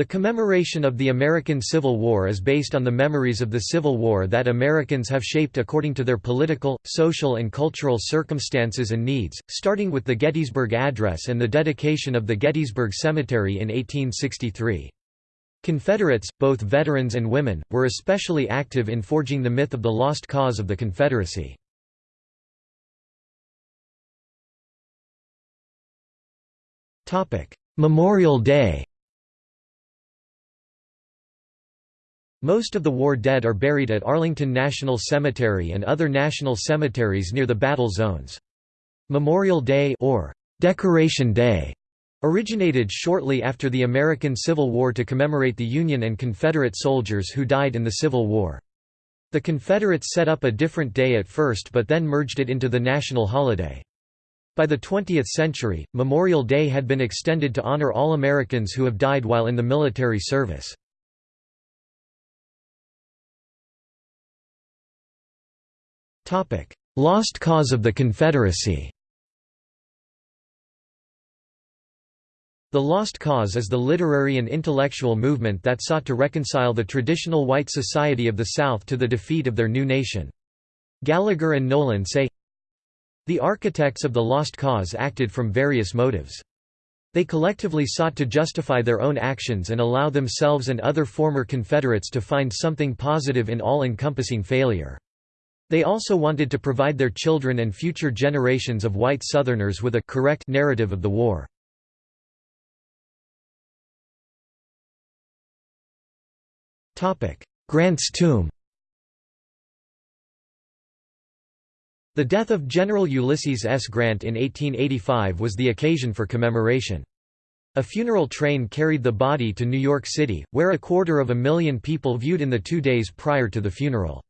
The commemoration of the American Civil War is based on the memories of the Civil War that Americans have shaped according to their political, social and cultural circumstances and needs, starting with the Gettysburg Address and the dedication of the Gettysburg Cemetery in 1863. Confederates, both veterans and women, were especially active in forging the myth of the lost cause of the Confederacy. Memorial Day Most of the war dead are buried at Arlington National Cemetery and other national cemeteries near the battle zones. Memorial Day or Decoration Day originated shortly after the American Civil War to commemorate the Union and Confederate soldiers who died in the Civil War. The Confederates set up a different day at first but then merged it into the national holiday. By the 20th century, Memorial Day had been extended to honor all Americans who have died while in the military service. Lost cause of the Confederacy The Lost Cause is the literary and intellectual movement that sought to reconcile the traditional white society of the South to the defeat of their new nation. Gallagher and Nolan say, The architects of the Lost Cause acted from various motives. They collectively sought to justify their own actions and allow themselves and other former Confederates to find something positive in all-encompassing failure. They also wanted to provide their children and future generations of white Southerners with a correct narrative of the war. Grant's tomb The death of General Ulysses S. Grant in 1885 was the occasion for commemoration. A funeral train carried the body to New York City, where a quarter of a million people viewed in the two days prior to the funeral.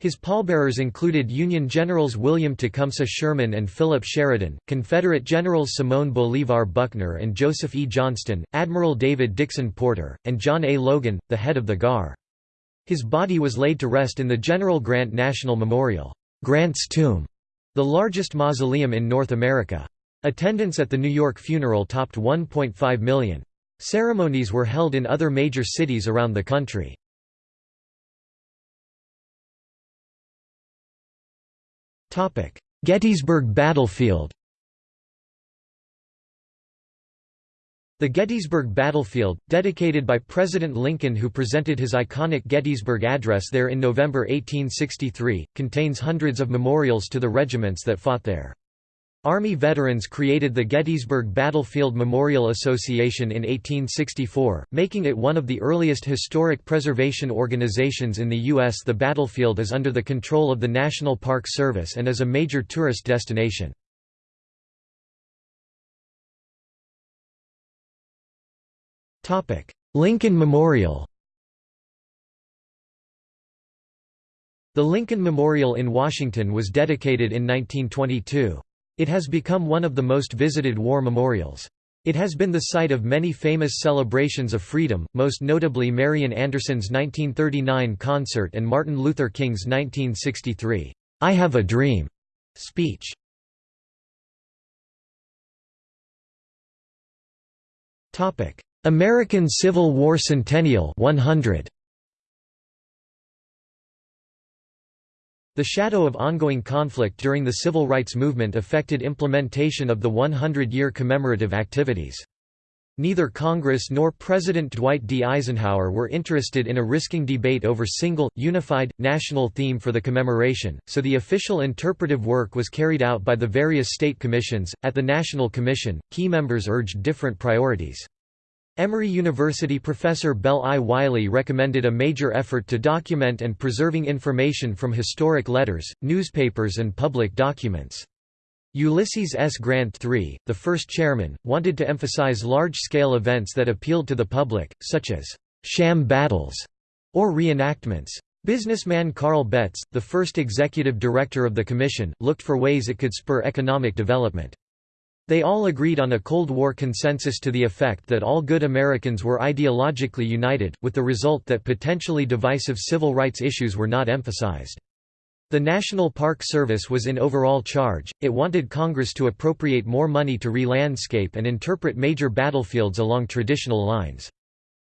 His pallbearers included Union Generals William Tecumseh Sherman and Philip Sheridan, Confederate Generals Simon Bolivar Buckner and Joseph E. Johnston, Admiral David Dixon Porter, and John A. Logan, the head of the GAR. His body was laid to rest in the General Grant National Memorial, Grant's Tomb, the largest mausoleum in North America. Attendance at the New York funeral topped 1.5 million. Ceremonies were held in other major cities around the country. Gettysburg Battlefield The Gettysburg Battlefield, dedicated by President Lincoln who presented his iconic Gettysburg Address there in November 1863, contains hundreds of memorials to the regiments that fought there. Army veterans created the Gettysburg Battlefield Memorial Association in 1864, making it one of the earliest historic preservation organizations in the U.S. The battlefield is under the control of the National Park Service and is a major tourist destination. Lincoln Memorial The Lincoln Memorial in Washington was dedicated in 1922. It has become one of the most visited war memorials. It has been the site of many famous celebrations of freedom, most notably Marian Anderson's 1939 concert and Martin Luther King's 1963, "'I Have a Dream' speech. American Civil War Centennial 100. The shadow of ongoing conflict during the civil rights movement affected implementation of the 100-year commemorative activities. Neither Congress nor President Dwight D. Eisenhower were interested in a risking debate over single, unified, national theme for the commemoration, so the official interpretive work was carried out by the various state commissions. At the National Commission, key members urged different priorities. Emory University professor Bell I. Wiley recommended a major effort to document and preserving information from historic letters, newspapers and public documents. Ulysses S. Grant III, the first chairman, wanted to emphasize large-scale events that appealed to the public, such as «sham battles» or reenactments. Businessman Karl Betts, the first executive director of the commission, looked for ways it could spur economic development. They all agreed on a Cold War consensus to the effect that all good Americans were ideologically united, with the result that potentially divisive civil rights issues were not emphasized. The National Park Service was in overall charge, it wanted Congress to appropriate more money to re-landscape and interpret major battlefields along traditional lines.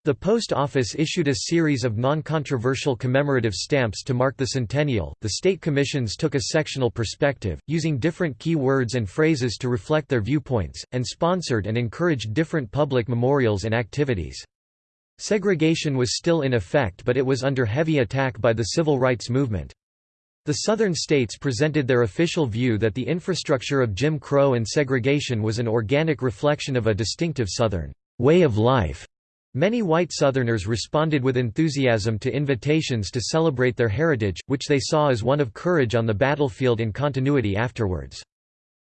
The Post Office issued a series of non-controversial commemorative stamps to mark the centennial. The state commissions took a sectional perspective, using different key words and phrases to reflect their viewpoints, and sponsored and encouraged different public memorials and activities. Segregation was still in effect but it was under heavy attack by the civil rights movement. The Southern states presented their official view that the infrastructure of Jim Crow and segregation was an organic reflection of a distinctive Southern way of life. Many white Southerners responded with enthusiasm to invitations to celebrate their heritage, which they saw as one of courage on the battlefield and continuity afterwards.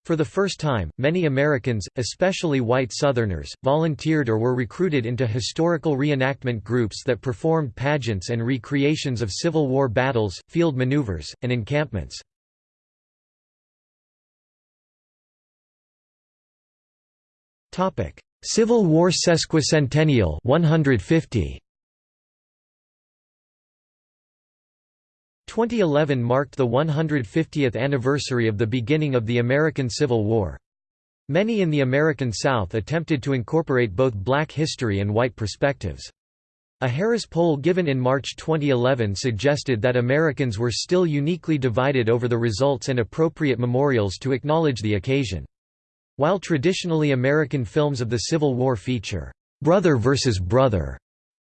For the first time, many Americans, especially white Southerners, volunteered or were recruited into historical reenactment groups that performed pageants and recreations of Civil War battles, field maneuvers, and encampments. Civil War sesquicentennial 150 2011 marked the 150th anniversary of the beginning of the American Civil War. Many in the American South attempted to incorporate both black history and white perspectives. A Harris poll given in March 2011 suggested that Americans were still uniquely divided over the results and appropriate memorials to acknowledge the occasion. While traditionally American films of the Civil War feature, "'brother versus brother'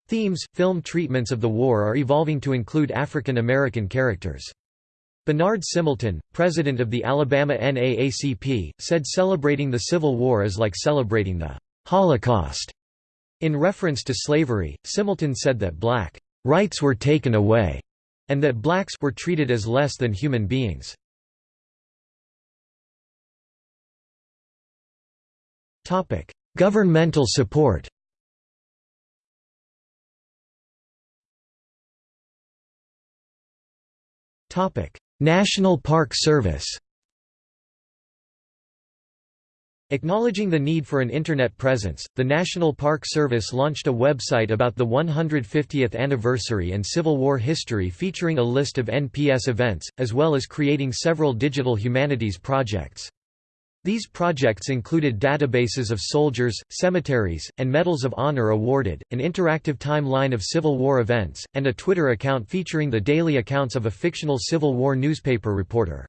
themes, film treatments of the war are evolving to include African American characters. Bernard Simelton, president of the Alabama NAACP, said celebrating the Civil War is like celebrating the Holocaust. In reference to slavery, Simelton said that black rights were taken away, and that blacks were treated as less than human beings. Governmental support National Park Service Acknowledging the need for an Internet presence, the National Park Service launched a website about the 150th anniversary and Civil War history featuring a list of NPS events, as well as creating several digital humanities projects. These projects included databases of soldiers, cemeteries, and medals of honor awarded, an interactive timeline of Civil War events, and a Twitter account featuring the daily accounts of a fictional Civil War newspaper reporter.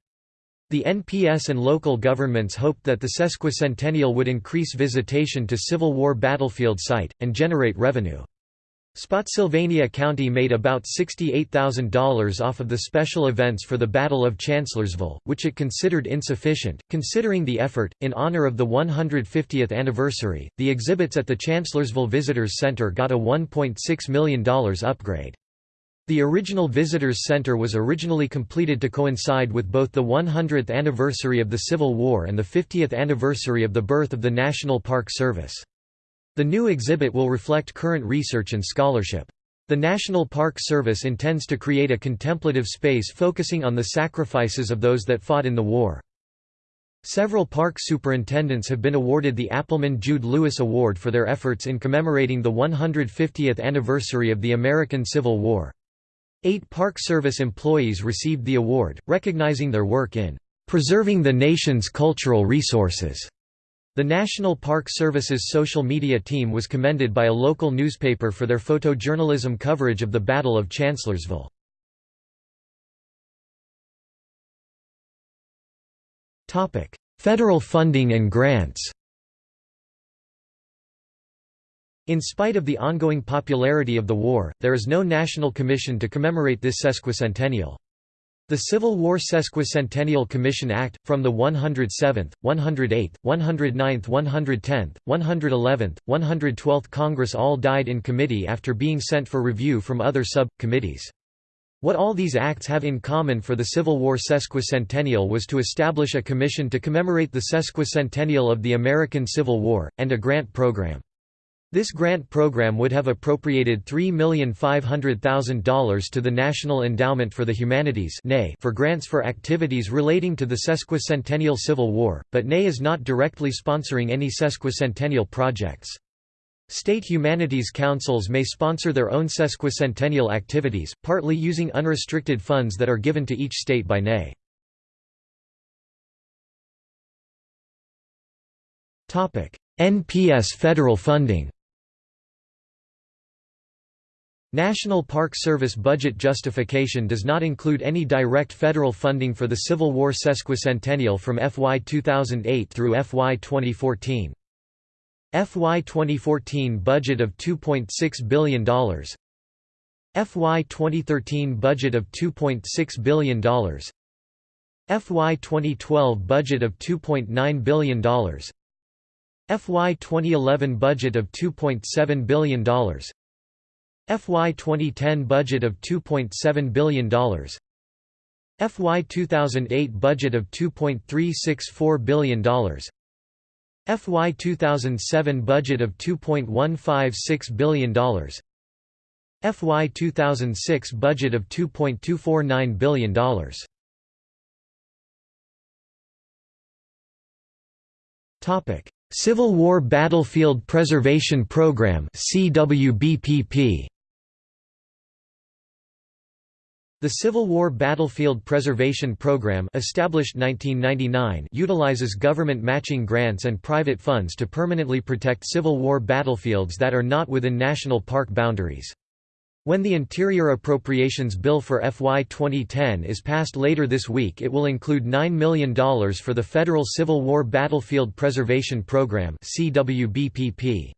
The NPS and local governments hoped that the sesquicentennial would increase visitation to Civil War battlefield site, and generate revenue. Spotsylvania County made about $68,000 off of the special events for the Battle of Chancellorsville, which it considered insufficient. Considering the effort, in honor of the 150th anniversary, the exhibits at the Chancellorsville Visitors Center got a $1.6 million upgrade. The original Visitors Center was originally completed to coincide with both the 100th anniversary of the Civil War and the 50th anniversary of the birth of the National Park Service. The new exhibit will reflect current research and scholarship. The National Park Service intends to create a contemplative space focusing on the sacrifices of those that fought in the war. Several park superintendents have been awarded the Appleman Judd Lewis Award for their efforts in commemorating the 150th anniversary of the American Civil War. Eight Park Service employees received the award, recognizing their work in preserving the nation's cultural resources. The National Park Service's social media team was commended by a local newspaper for their photojournalism coverage of the Battle of Chancellorsville. Federal funding and grants In spite of the ongoing popularity of the war, there is no national commission to commemorate this sesquicentennial. The Civil War Sesquicentennial Commission Act, from the 107th, 108th, 109th 110th, 111th, 112th Congress all died in committee after being sent for review from other sub-committees. What all these acts have in common for the Civil War sesquicentennial was to establish a commission to commemorate the sesquicentennial of the American Civil War, and a grant program. This grant program would have appropriated $3,500,000 to the National Endowment for the Humanities for grants for activities relating to the sesquicentennial Civil War, but NAE is not directly sponsoring any sesquicentennial projects. State humanities councils may sponsor their own sesquicentennial activities, partly using unrestricted funds that are given to each state by NAE. NPS federal funding National Park Service budget justification does not include any direct federal funding for the Civil War sesquicentennial from FY 2008 through FY 2014. FY 2014 budget of $2.6 billion FY 2013 budget of $2.6 billion FY 2012 budget of $2.9 billion FY 2011 budget of $2.7 billion FY 2010 budget of $2.7 billion FY 2008 budget of $2.364 billion FY 2007 budget of $2.156 billion FY 2006 budget of $2.249 billion Civil War Battlefield Preservation Program CWBPP The Civil War Battlefield Preservation Program established 1999 utilizes government matching grants and private funds to permanently protect Civil War battlefields that are not within national park boundaries. When the Interior Appropriations Bill for FY 2010 is passed later this week it will include $9 million for the Federal Civil War Battlefield Preservation Program CWBPP.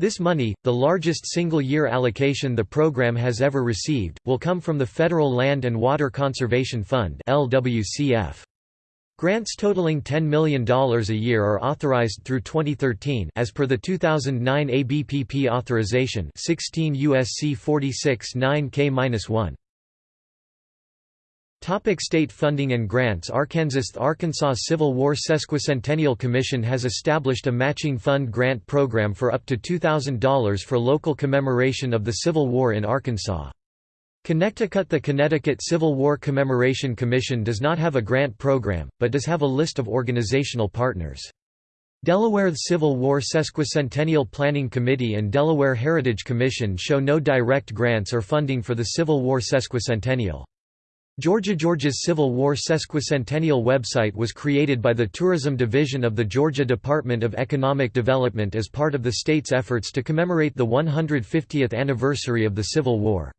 This money, the largest single-year allocation the program has ever received, will come from the Federal Land and Water Conservation Fund. Grants totaling $10 million a year are authorized through 2013 as per the 2009 ABPP authorization 16 USC 46 9K-1. Topic state funding and grants Arkansas The Arkansas Civil War Sesquicentennial Commission has established a matching fund grant program for up to $2,000 for local commemoration of the Civil War in Arkansas. Connecticut The Connecticut Civil War Commemoration Commission does not have a grant program, but does have a list of organizational partners. Delaware Civil War Sesquicentennial Planning Committee and Delaware Heritage Commission show no direct grants or funding for the Civil War Sesquicentennial. Georgia Georgia's Civil War Sesquicentennial website was created by the Tourism Division of the Georgia Department of Economic Development as part of the state's efforts to commemorate the 150th anniversary of the Civil War.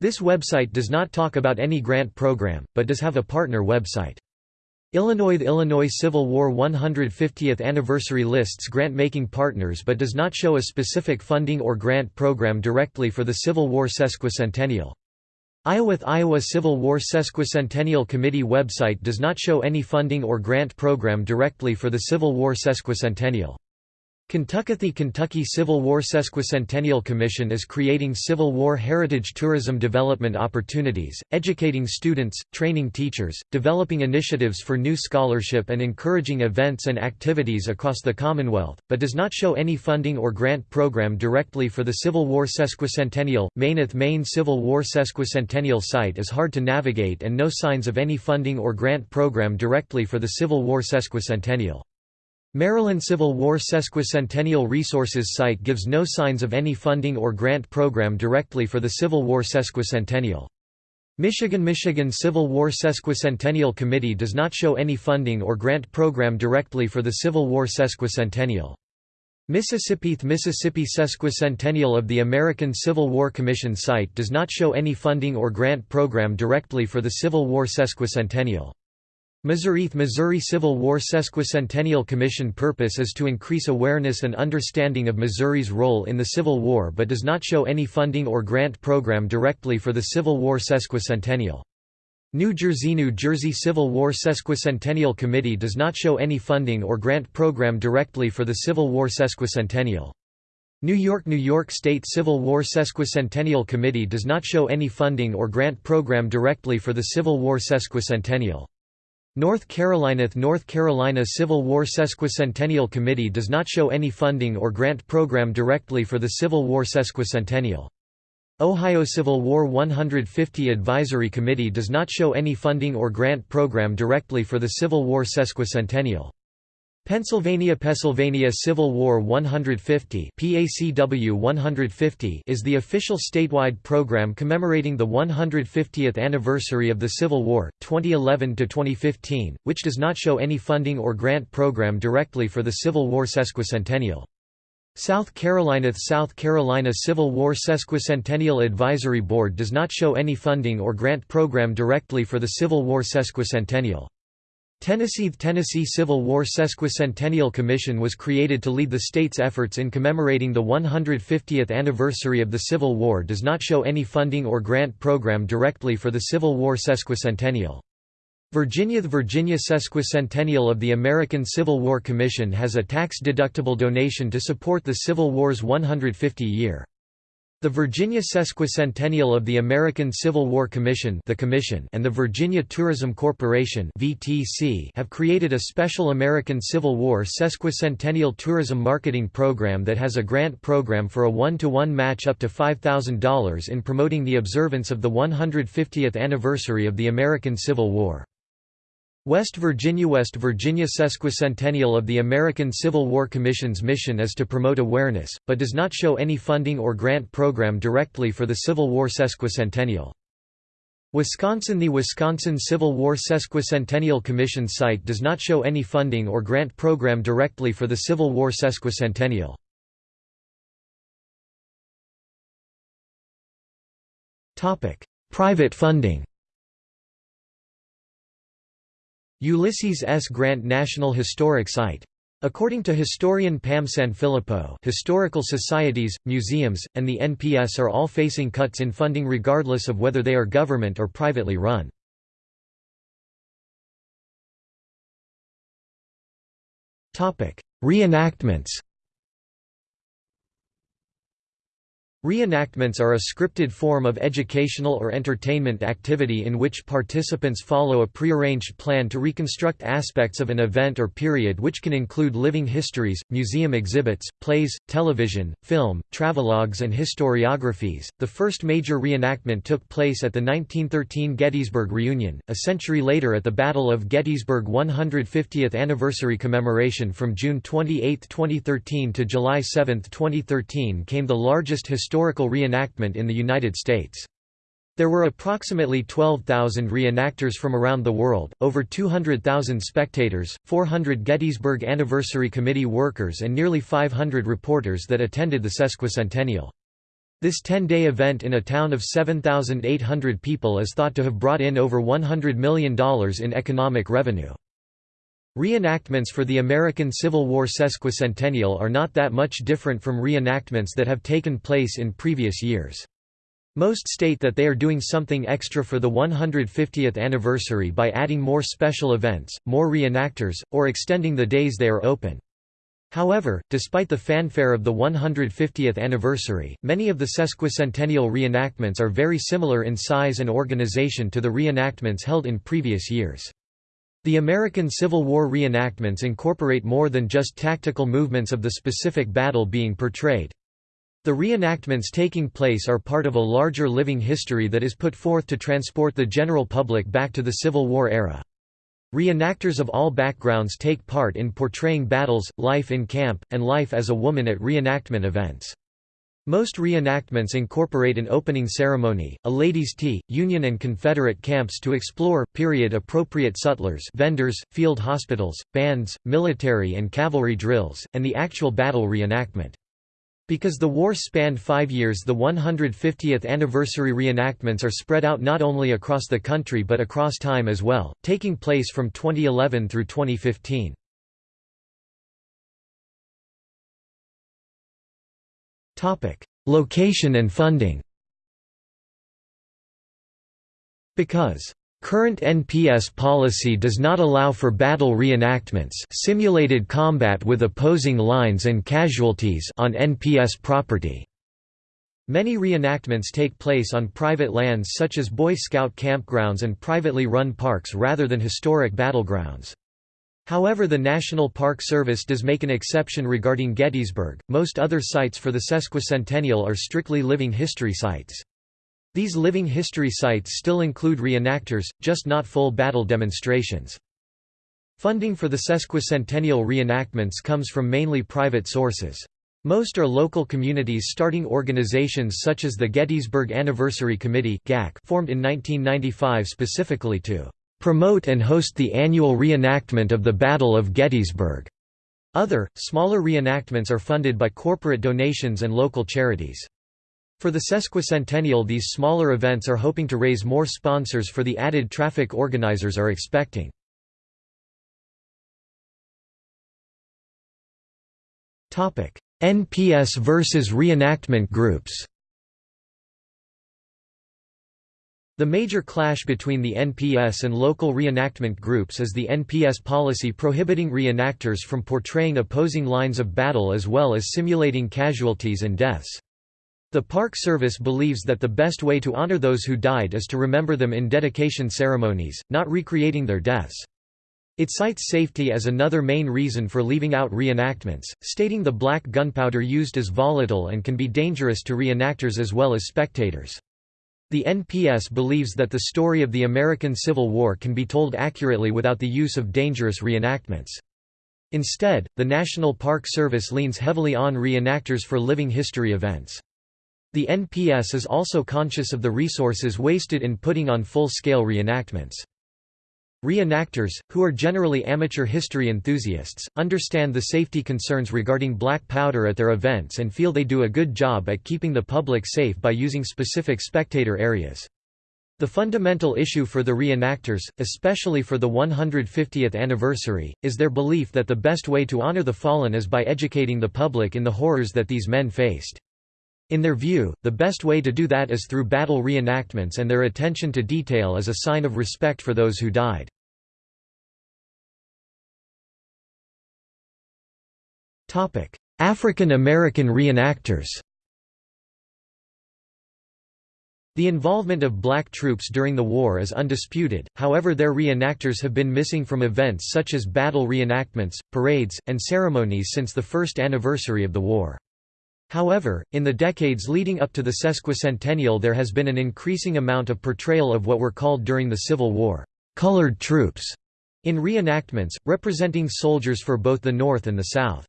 This website does not talk about any grant program, but does have a partner website. Illinois The Illinois Civil War 150th anniversary lists grant-making partners but does not show a specific funding or grant program directly for the Civil War sesquicentennial. Iowa Iowa Civil War Sesquicentennial Committee website does not show any funding or grant program directly for the Civil War sesquicentennial. Kentucky Kentucky Civil War Sesquicentennial Commission is creating Civil War heritage tourism development opportunities, educating students, training teachers, developing initiatives for new scholarship and encouraging events and activities across the Commonwealth, but does not show any funding or grant program directly for the Civil War Sesquicentennial. Maineth Maine Civil War Sesquicentennial site is hard to navigate and no signs of any funding or grant program directly for the Civil War Sesquicentennial. Maryland Civil War Sesquicentennial Resources site gives no signs of any funding or grant program directly for the Civil War Sesquicentennial. Michigan Michigan Civil War Sesquicentennial Committee does not show any funding or grant program directly for the Civil War Sesquicentennial. Mississippi Mississippi Sesquicentennial of the American Civil War Commission site does not show any funding or grant program directly for the Civil War Sesquicentennial. Missouri Missouri Civil War Sesquicentennial Commission purpose is to increase awareness and understanding of Missouri's role in the Civil War but does not show any funding or grant program directly for the Civil War Sesquicentennial. New Jersey New Jersey Civil War Sesquicentennial Committee does not show any funding or grant program directly for the Civil War Sesquicentennial. New York New York State Civil War Sesquicentennial Committee does not show any funding or grant program directly for the Civil War Sesquicentennial. North Carolina North Carolina Civil War Sesquicentennial Committee does not show any funding or grant program directly for the Civil War Sesquicentennial. Ohio Civil War 150 Advisory Committee does not show any funding or grant program directly for the Civil War Sesquicentennial. Pennsylvania Pennsylvania Civil War 150 PACW 150 is the official statewide program commemorating the 150th anniversary of the Civil War, 2011 to 2015 which does not show any funding or grant program directly for the Civil War sesquicentennial. South Carolina South Carolina Civil War Sesquicentennial Advisory Board does not show any funding or grant program directly for the Civil War sesquicentennial. Tennessee Tennessee Civil War Sesquicentennial Commission was created to lead the state's efforts in commemorating the 150th anniversary of the Civil War does not show any funding or grant program directly for the Civil War sesquicentennial. Virginia The Virginia Sesquicentennial of the American Civil War Commission has a tax-deductible donation to support the Civil War's 150-year. The Virginia Sesquicentennial of the American Civil War Commission, the Commission and the Virginia Tourism Corporation (VTC) have created a special American Civil War Sesquicentennial tourism marketing program that has a grant program for a one-to-one -one match up to $5,000 in promoting the observance of the 150th anniversary of the American Civil War. West Virginia West Virginia Sesquicentennial of the American Civil War Commission's mission is to promote awareness, but does not show any funding or grant program directly for the Civil War sesquicentennial. Wisconsin The Wisconsin Civil War Sesquicentennial Commission site does not show any funding or grant program directly for the Civil War sesquicentennial. Private funding Ulysses S. Grant National Historic Site. According to historian Pam Sanfilippo historical societies, museums, and the NPS are all facing cuts in funding regardless of whether they are government or privately run. Reenactments Reenactments are a scripted form of educational or entertainment activity in which participants follow a prearranged plan to reconstruct aspects of an event or period which can include living histories, museum exhibits, plays, television, film, travelogues and historiographies. The first major reenactment took place at the 1913 Gettysburg Reunion, a century later at the Battle of Gettysburg 150th anniversary commemoration from June 28, 2013 to July 7, 2013 came the largest historical reenactment in the United States. There were approximately 12,000 reenactors from around the world, over 200,000 spectators, 400 Gettysburg Anniversary Committee workers and nearly 500 reporters that attended the sesquicentennial. This 10-day event in a town of 7,800 people is thought to have brought in over $100 million in economic revenue. Reenactments for the American Civil War sesquicentennial are not that much different from reenactments that have taken place in previous years. Most state that they are doing something extra for the 150th anniversary by adding more special events, more reenactors, or extending the days they are open. However, despite the fanfare of the 150th anniversary, many of the sesquicentennial reenactments are very similar in size and organization to the reenactments held in previous years. The American Civil War reenactments incorporate more than just tactical movements of the specific battle being portrayed. The reenactments taking place are part of a larger living history that is put forth to transport the general public back to the Civil War era. Reenactors of all backgrounds take part in portraying battles, life in camp, and life as a woman at reenactment events. Most reenactments incorporate an opening ceremony, a ladies' tea, Union and Confederate camps to explore, period-appropriate sutlers vendors, field hospitals, bands, military and cavalry drills, and the actual battle reenactment. Because the war spanned five years the 150th anniversary reenactments are spread out not only across the country but across time as well, taking place from 2011 through 2015. Location and funding Because Current NPS policy does not allow for battle reenactments simulated combat with opposing lines and casualties on NPS property. Many reenactments take place on private lands such as Boy Scout campgrounds and privately run parks rather than historic battlegrounds. However the National Park Service does make an exception regarding Gettysburg, most other sites for the sesquicentennial are strictly living history sites. These living history sites still include reenactors, just not full battle demonstrations. Funding for the sesquicentennial reenactments comes from mainly private sources. Most are local communities starting organizations such as the Gettysburg Anniversary Committee formed in 1995 specifically to promote and host the annual reenactment of the Battle of Gettysburg. Other, smaller reenactments are funded by corporate donations and local charities. For the sesquicentennial these smaller events are hoping to raise more sponsors for the added traffic organizers are expecting. NPS versus reenactment groups The major clash between the NPS and local reenactment groups is the NPS policy prohibiting reenactors from portraying opposing lines of battle as well as simulating casualties and deaths. The Park Service believes that the best way to honor those who died is to remember them in dedication ceremonies, not recreating their deaths. It cites safety as another main reason for leaving out reenactments, stating the black gunpowder used is volatile and can be dangerous to reenactors as well as spectators. The NPS believes that the story of the American Civil War can be told accurately without the use of dangerous reenactments. Instead, the National Park Service leans heavily on reenactors for living history events. The NPS is also conscious of the resources wasted in putting on full-scale reenactments. Reenactors, who are generally amateur history enthusiasts, understand the safety concerns regarding black powder at their events and feel they do a good job at keeping the public safe by using specific spectator areas. The fundamental issue for the reenactors, especially for the 150th anniversary, is their belief that the best way to honor the fallen is by educating the public in the horrors that these men faced. In their view, the best way to do that is through battle reenactments and their attention to detail is a sign of respect for those who died. African American reenactors The involvement of black troops during the war is undisputed, however their reenactors have been missing from events such as battle reenactments, parades, and ceremonies since the first anniversary of the war. However, in the decades leading up to the sesquicentennial there has been an increasing amount of portrayal of what were called during the Civil War, "'colored troops' in reenactments, representing soldiers for both the North and the South.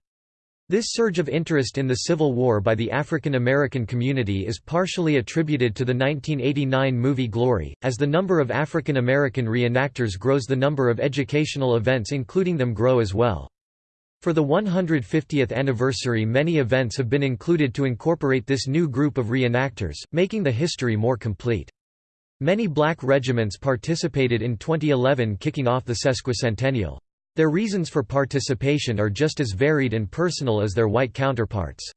This surge of interest in the Civil War by the African American community is partially attributed to the 1989 movie Glory. As the number of African American reenactors grows, the number of educational events including them grow as well. For the 150th anniversary many events have been included to incorporate this new group of reenactors, making the history more complete. Many black regiments participated in 2011 kicking off the sesquicentennial. Their reasons for participation are just as varied and personal as their white counterparts.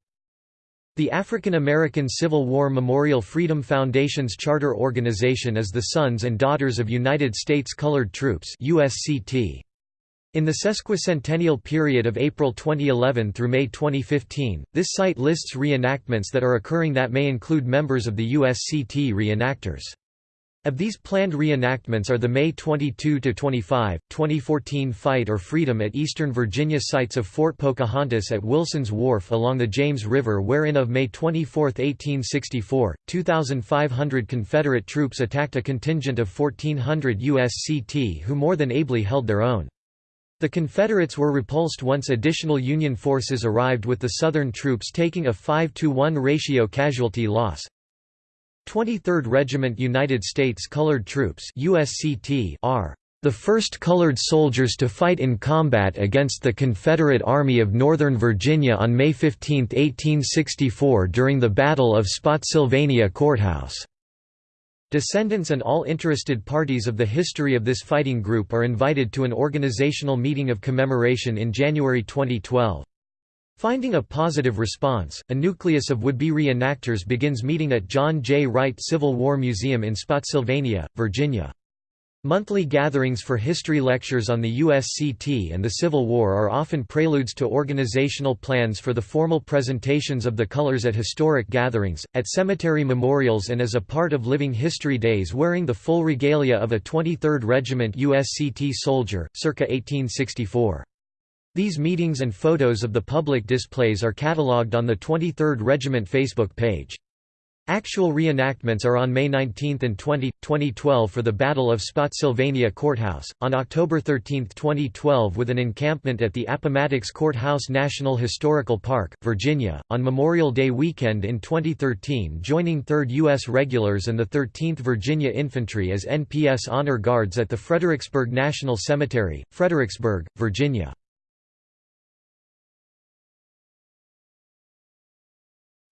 The African American Civil War Memorial Freedom Foundation's charter organization is the Sons and Daughters of United States Colored Troops USCT. In the sesquicentennial period of April 2011 through May 2015, this site lists reenactments that are occurring that may include members of the USCT reenactors. Of these planned reenactments are the May 22–25, 2014 Fight or Freedom at Eastern Virginia sites of Fort Pocahontas at Wilson's Wharf along the James River wherein of May 24, 1864, 2,500 Confederate troops attacked a contingent of 1,400 USCT who more than ably held their own. The Confederates were repulsed once additional Union forces arrived with the Southern troops taking a 5-to-1 ratio casualty loss. 23rd Regiment United States Colored Troops USCT are the first colored soldiers to fight in combat against the Confederate Army of Northern Virginia on May 15, 1864 during the Battle of Spotsylvania Courthouse. Descendants and all interested parties of the history of this fighting group are invited to an organizational meeting of commemoration in January 2012. Finding a positive response, a nucleus of would-be reenactors begins meeting at John J. Wright Civil War Museum in Spotsylvania, Virginia. Monthly gatherings for history lectures on the USCT and the Civil War are often preludes to organizational plans for the formal presentations of the colors at historic gatherings, at cemetery memorials and as a part of Living History Days wearing the full regalia of a 23rd Regiment USCT soldier, circa 1864. These meetings and photos of the public displays are catalogued on the 23rd Regiment Facebook page. Actual reenactments are on May 19 and 20, 2012 for the Battle of Spotsylvania Courthouse, on October 13, 2012 with an encampment at the Appomattox Courthouse National Historical Park, Virginia, on Memorial Day weekend in 2013 joining 3rd U.S. Regulars and the 13th Virginia Infantry as NPS Honor Guards at the Fredericksburg National Cemetery, Fredericksburg, Virginia.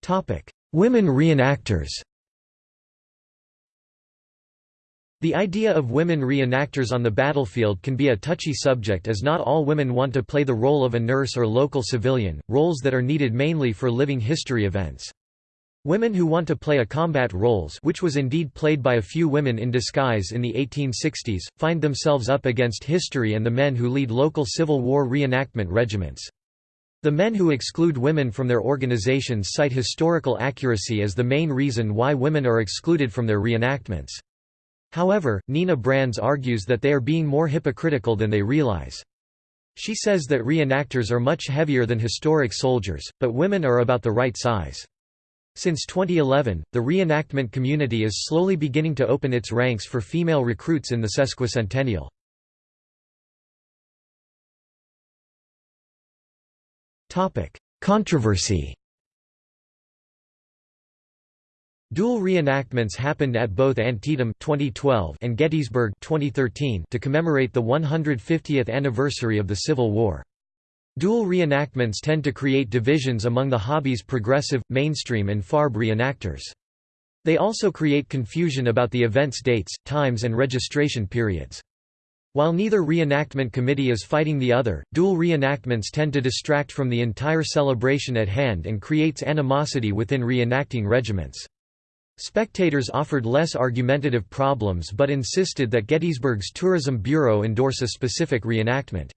Topic. Women reenactors The idea of women reenactors on the battlefield can be a touchy subject as not all women want to play the role of a nurse or local civilian, roles that are needed mainly for living history events. Women who want to play a combat roles which was indeed played by a few women in disguise in the 1860s, find themselves up against history and the men who lead local Civil War reenactment regiments. The men who exclude women from their organizations cite historical accuracy as the main reason why women are excluded from their reenactments. However, Nina Brands argues that they are being more hypocritical than they realize. She says that reenactors are much heavier than historic soldiers, but women are about the right size. Since 2011, the reenactment community is slowly beginning to open its ranks for female recruits in the sesquicentennial. Controversy Dual reenactments happened at both Antietam 2012 and Gettysburg 2013 to commemorate the 150th anniversary of the Civil War. Dual reenactments tend to create divisions among the hobby's progressive, mainstream and FARB reenactors. They also create confusion about the event's dates, times and registration periods. While neither reenactment committee is fighting the other, dual reenactments tend to distract from the entire celebration at hand and creates animosity within reenacting regiments. Spectators offered less argumentative problems but insisted that Gettysburg's Tourism Bureau endorse a specific reenactment.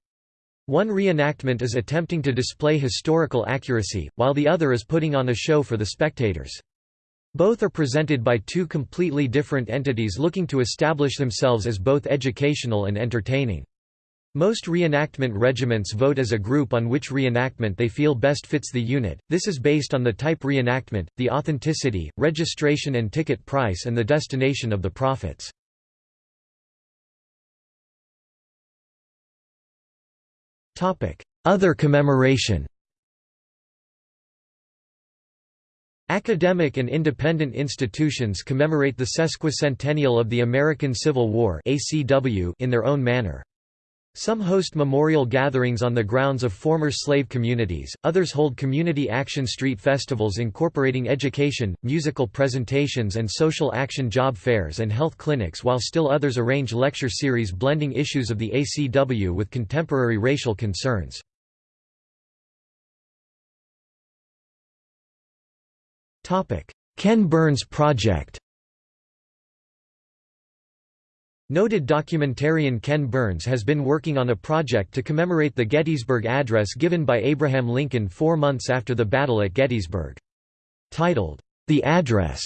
One reenactment is attempting to display historical accuracy, while the other is putting on a show for the spectators. Both are presented by two completely different entities looking to establish themselves as both educational and entertaining. Most reenactment regiments vote as a group on which reenactment they feel best fits the unit. This is based on the type reenactment, the authenticity, registration and ticket price and the destination of the profits. Other commemoration Academic and independent institutions commemorate the sesquicentennial of the American Civil War in their own manner. Some host memorial gatherings on the grounds of former slave communities, others hold community action street festivals incorporating education, musical presentations and social action job fairs and health clinics while still others arrange lecture series blending issues of the ACW with contemporary racial concerns. Ken Burns Project Noted documentarian Ken Burns has been working on a project to commemorate the Gettysburg Address given by Abraham Lincoln four months after the battle at Gettysburg. Titled, The Address,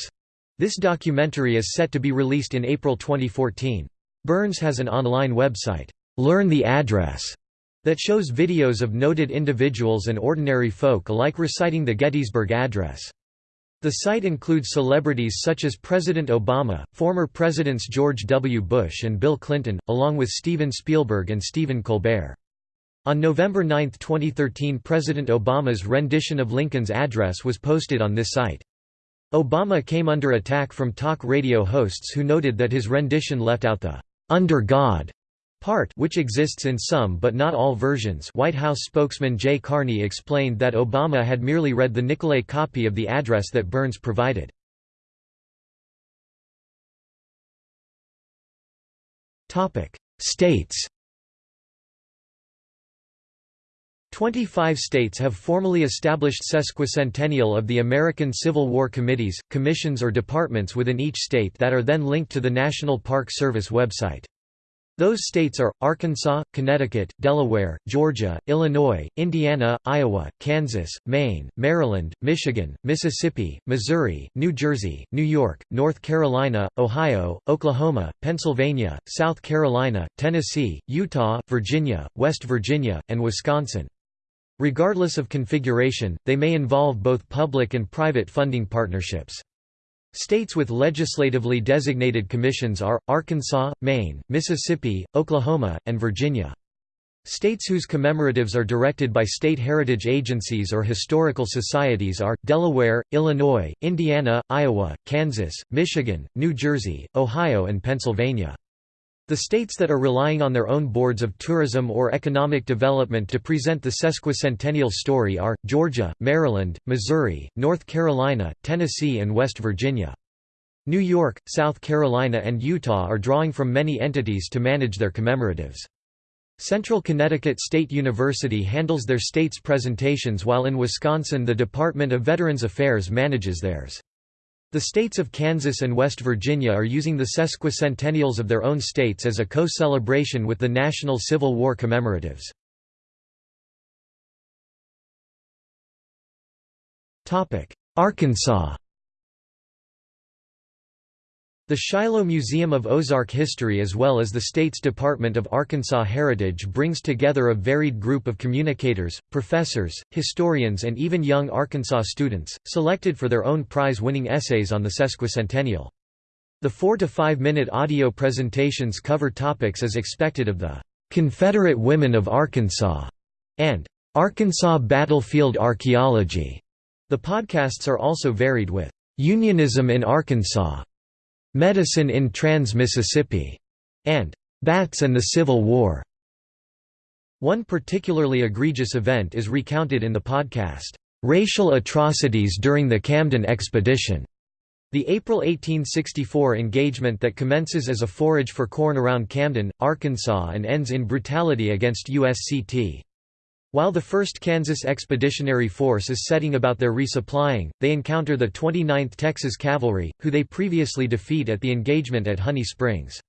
this documentary is set to be released in April 2014. Burns has an online website, Learn the Address, that shows videos of noted individuals and ordinary folk alike reciting the Gettysburg Address. The site includes celebrities such as President Obama, former Presidents George W. Bush and Bill Clinton, along with Steven Spielberg and Stephen Colbert. On November 9, 2013 President Obama's rendition of Lincoln's address was posted on this site. Obama came under attack from talk radio hosts who noted that his rendition left out the "'Under God' part which exists in some but not all versions White House spokesman Jay Carney explained that Obama had merely read the Nicolay copy of the address that Burns provided. States 25 states have formally established sesquicentennial of the American Civil War committees, commissions or departments within each state that are then linked to the National Park Service website. Those states are, Arkansas, Connecticut, Delaware, Georgia, Illinois, Indiana, Iowa, Kansas, Maine, Maryland, Michigan, Mississippi, Missouri, New Jersey, New York, North Carolina, Ohio, Oklahoma, Pennsylvania, South Carolina, Tennessee, Utah, Virginia, West Virginia, and Wisconsin. Regardless of configuration, they may involve both public and private funding partnerships. States with legislatively designated commissions are, Arkansas, Maine, Mississippi, Oklahoma, and Virginia. States whose commemoratives are directed by state heritage agencies or historical societies are, Delaware, Illinois, Indiana, Iowa, Kansas, Michigan, New Jersey, Ohio and Pennsylvania. The states that are relying on their own boards of tourism or economic development to present the sesquicentennial story are, Georgia, Maryland, Missouri, North Carolina, Tennessee and West Virginia. New York, South Carolina and Utah are drawing from many entities to manage their commemoratives. Central Connecticut State University handles their state's presentations while in Wisconsin the Department of Veterans Affairs manages theirs. The states of Kansas and West Virginia are using the sesquicentennials of their own states as a co-celebration with the National Civil War commemoratives. Arkansas the Shiloh Museum of Ozark History as well as the state's Department of Arkansas Heritage brings together a varied group of communicators, professors, historians and even young Arkansas students, selected for their own prize-winning essays on the sesquicentennial. The four to five minute audio presentations cover topics as expected of the "'Confederate Women of Arkansas' and "'Arkansas Battlefield Archaeology'". The podcasts are also varied with "'Unionism in Arkansas' Medicine in Trans-Mississippi, and Bats and the Civil War. One particularly egregious event is recounted in the podcast, Racial Atrocities During the Camden Expedition. The April 1864 engagement that commences as a forage for corn around Camden, Arkansas and ends in brutality against USCT. While the 1st Kansas Expeditionary Force is setting about their resupplying, they encounter the 29th Texas Cavalry, who they previously defeat at the engagement at Honey Springs.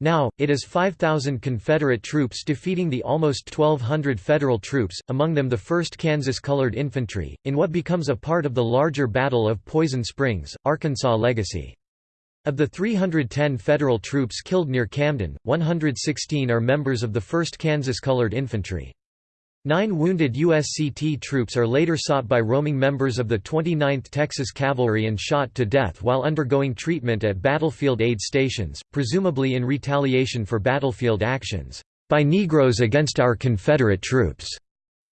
Now, it is 5,000 Confederate troops defeating the almost 1,200 Federal troops, among them the 1st Kansas Colored Infantry, in what becomes a part of the larger Battle of Poison Springs, Arkansas Legacy. Of the 310 Federal troops killed near Camden, 116 are members of the 1st Kansas Colored Infantry. Nine wounded USCT troops are later sought by roaming members of the 29th Texas Cavalry and shot to death while undergoing treatment at battlefield aid stations, presumably in retaliation for battlefield actions, "...by Negroes against our Confederate troops."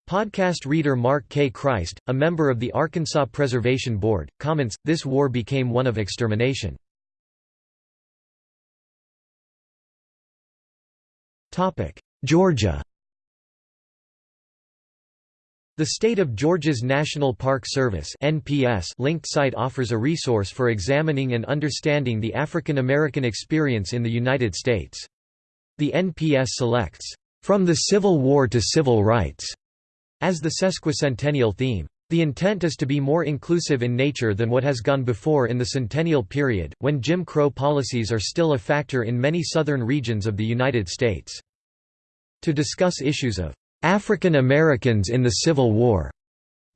Podcast reader Mark K. Christ, a member of the Arkansas Preservation Board, comments, this war became one of extermination. Georgia the State of Georgia's National Park Service (NPS) linked site offers a resource for examining and understanding the African American experience in the United States. The NPS selects, "...from the Civil War to Civil Rights", as the sesquicentennial theme. The intent is to be more inclusive in nature than what has gone before in the centennial period, when Jim Crow policies are still a factor in many southern regions of the United States. To discuss issues of African Americans in the Civil War.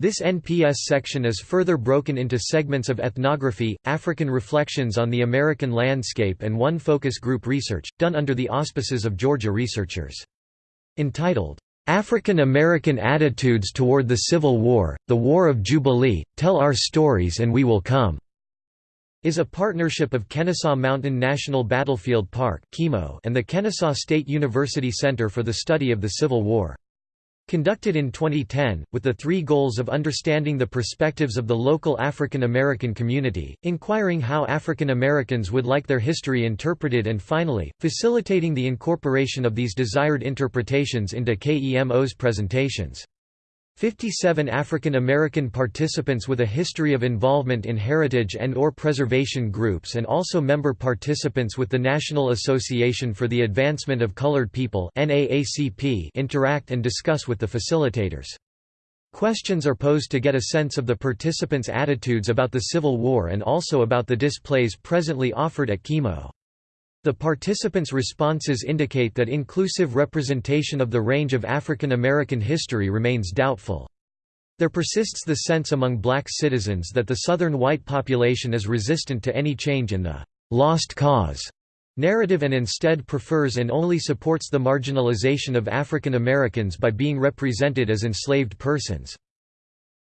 This NPS section is further broken into segments of ethnography, African reflections on the American landscape and one focus group research, done under the auspices of Georgia researchers. Entitled, "'African American Attitudes Toward the Civil War, The War of Jubilee, Tell Our Stories and We Will Come' is a partnership of Kennesaw Mountain National Battlefield Park and the Kennesaw State University Center for the Study of the Civil War. Conducted in 2010, with the three goals of understanding the perspectives of the local African American community, inquiring how African Americans would like their history interpreted and finally, facilitating the incorporation of these desired interpretations into KEMO's presentations. 57 African American participants with a history of involvement in heritage and or preservation groups and also member participants with the National Association for the Advancement of Colored People interact and discuss with the facilitators. Questions are posed to get a sense of the participants' attitudes about the Civil War and also about the displays presently offered at KEMO. The participants' responses indicate that inclusive representation of the range of African American history remains doubtful. There persists the sense among black citizens that the southern white population is resistant to any change in the «lost cause» narrative and instead prefers and only supports the marginalization of African Americans by being represented as enslaved persons.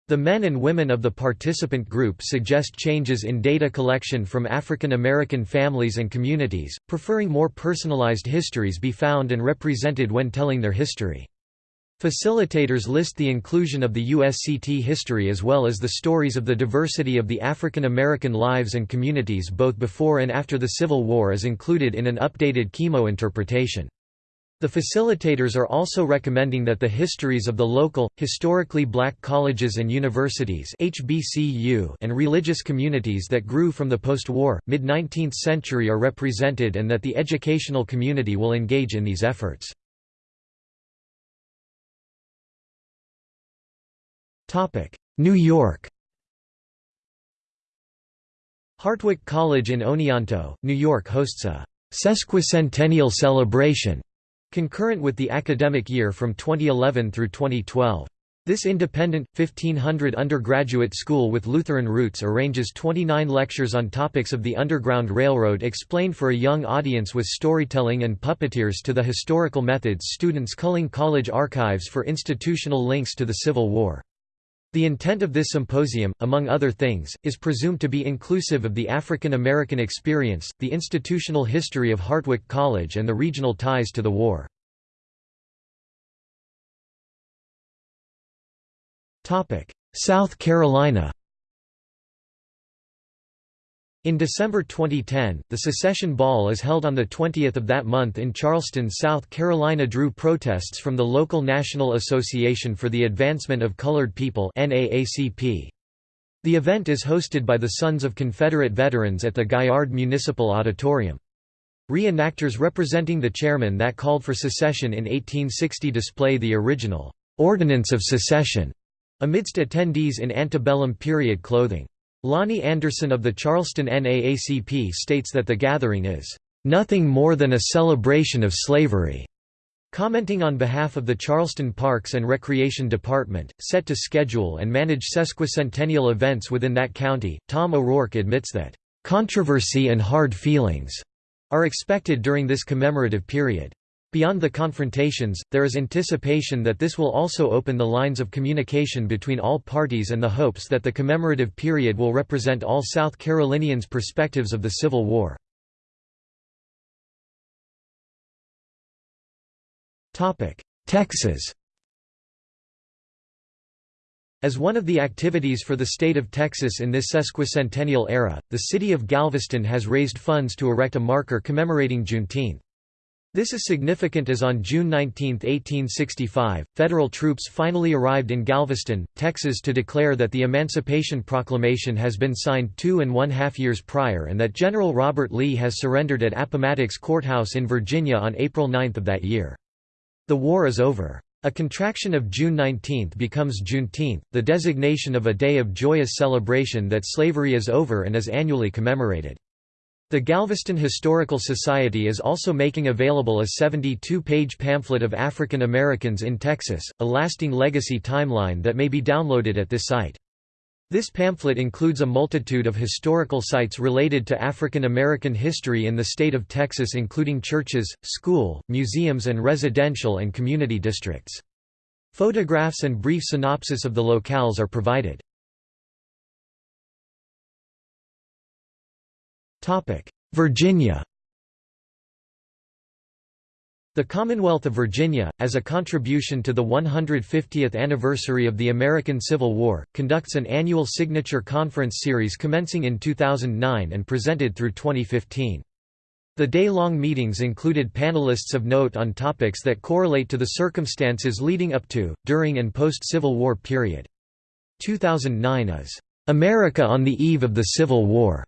The men and women of the participant group suggest changes in data collection from African American families and communities, preferring more personalized histories be found and represented when telling their history. Facilitators list the inclusion of the USCT history as well as the stories of the diversity of the African American lives and communities both before and after the Civil War is included in an updated KEMO interpretation. The facilitators are also recommending that the histories of the local, historically black colleges and universities HBCU and religious communities that grew from the post-war, mid-19th century are represented and that the educational community will engage in these efforts. New York Hartwick College in Oneonta, New York hosts a sesquicentennial celebration concurrent with the academic year from 2011 through 2012. This independent, 1500 undergraduate school with Lutheran roots arranges 29 lectures on topics of the Underground Railroad explained for a young audience with storytelling and puppeteers to the historical methods students culling college archives for institutional links to the Civil War. The intent of this symposium, among other things, is presumed to be inclusive of the African American experience, the institutional history of Hartwick College and the regional ties to the war. South Carolina in December 2010, the Secession Ball is held on the 20th of that month in Charleston, South Carolina drew protests from the local National Association for the Advancement of Colored People The event is hosted by the Sons of Confederate Veterans at the Gaillard Municipal Auditorium. Reenactors representing the chairman that called for secession in 1860 display the original «Ordinance of Secession» amidst attendees in antebellum period clothing. Lonnie Anderson of the Charleston NAACP states that the gathering is, "...nothing more than a celebration of slavery." Commenting on behalf of the Charleston Parks and Recreation Department, set to schedule and manage sesquicentennial events within that county, Tom O'Rourke admits that, "...controversy and hard feelings," are expected during this commemorative period. Beyond the confrontations, there is anticipation that this will also open the lines of communication between all parties and the hopes that the commemorative period will represent all South Carolinians' perspectives of the Civil War. Texas as one of the activities for the state of Texas in this sesquicentennial era, the city of Galveston has raised funds to erect a marker commemorating Juneteenth. This is significant as on June 19, 1865, federal troops finally arrived in Galveston, Texas to declare that the Emancipation Proclamation has been signed two and one half years prior and that General Robert Lee has surrendered at Appomattox Courthouse in Virginia on April 9 of that year. The war is over. A contraction of June 19 becomes Juneteenth, the designation of a day of joyous celebration that slavery is over and is annually commemorated. The Galveston Historical Society is also making available a 72-page pamphlet of African Americans in Texas, a lasting legacy timeline that may be downloaded at this site. This pamphlet includes a multitude of historical sites related to African American history in the state of Texas including churches, school, museums and residential and community districts. Photographs and brief synopsis of the locales are provided. Virginia The Commonwealth of Virginia, as a contribution to the 150th anniversary of the American Civil War, conducts an annual signature conference series commencing in 2009 and presented through 2015. The day-long meetings included panelists of note on topics that correlate to the circumstances leading up to, during and post-Civil War period. 2009 is, "...America on the Eve of the Civil War",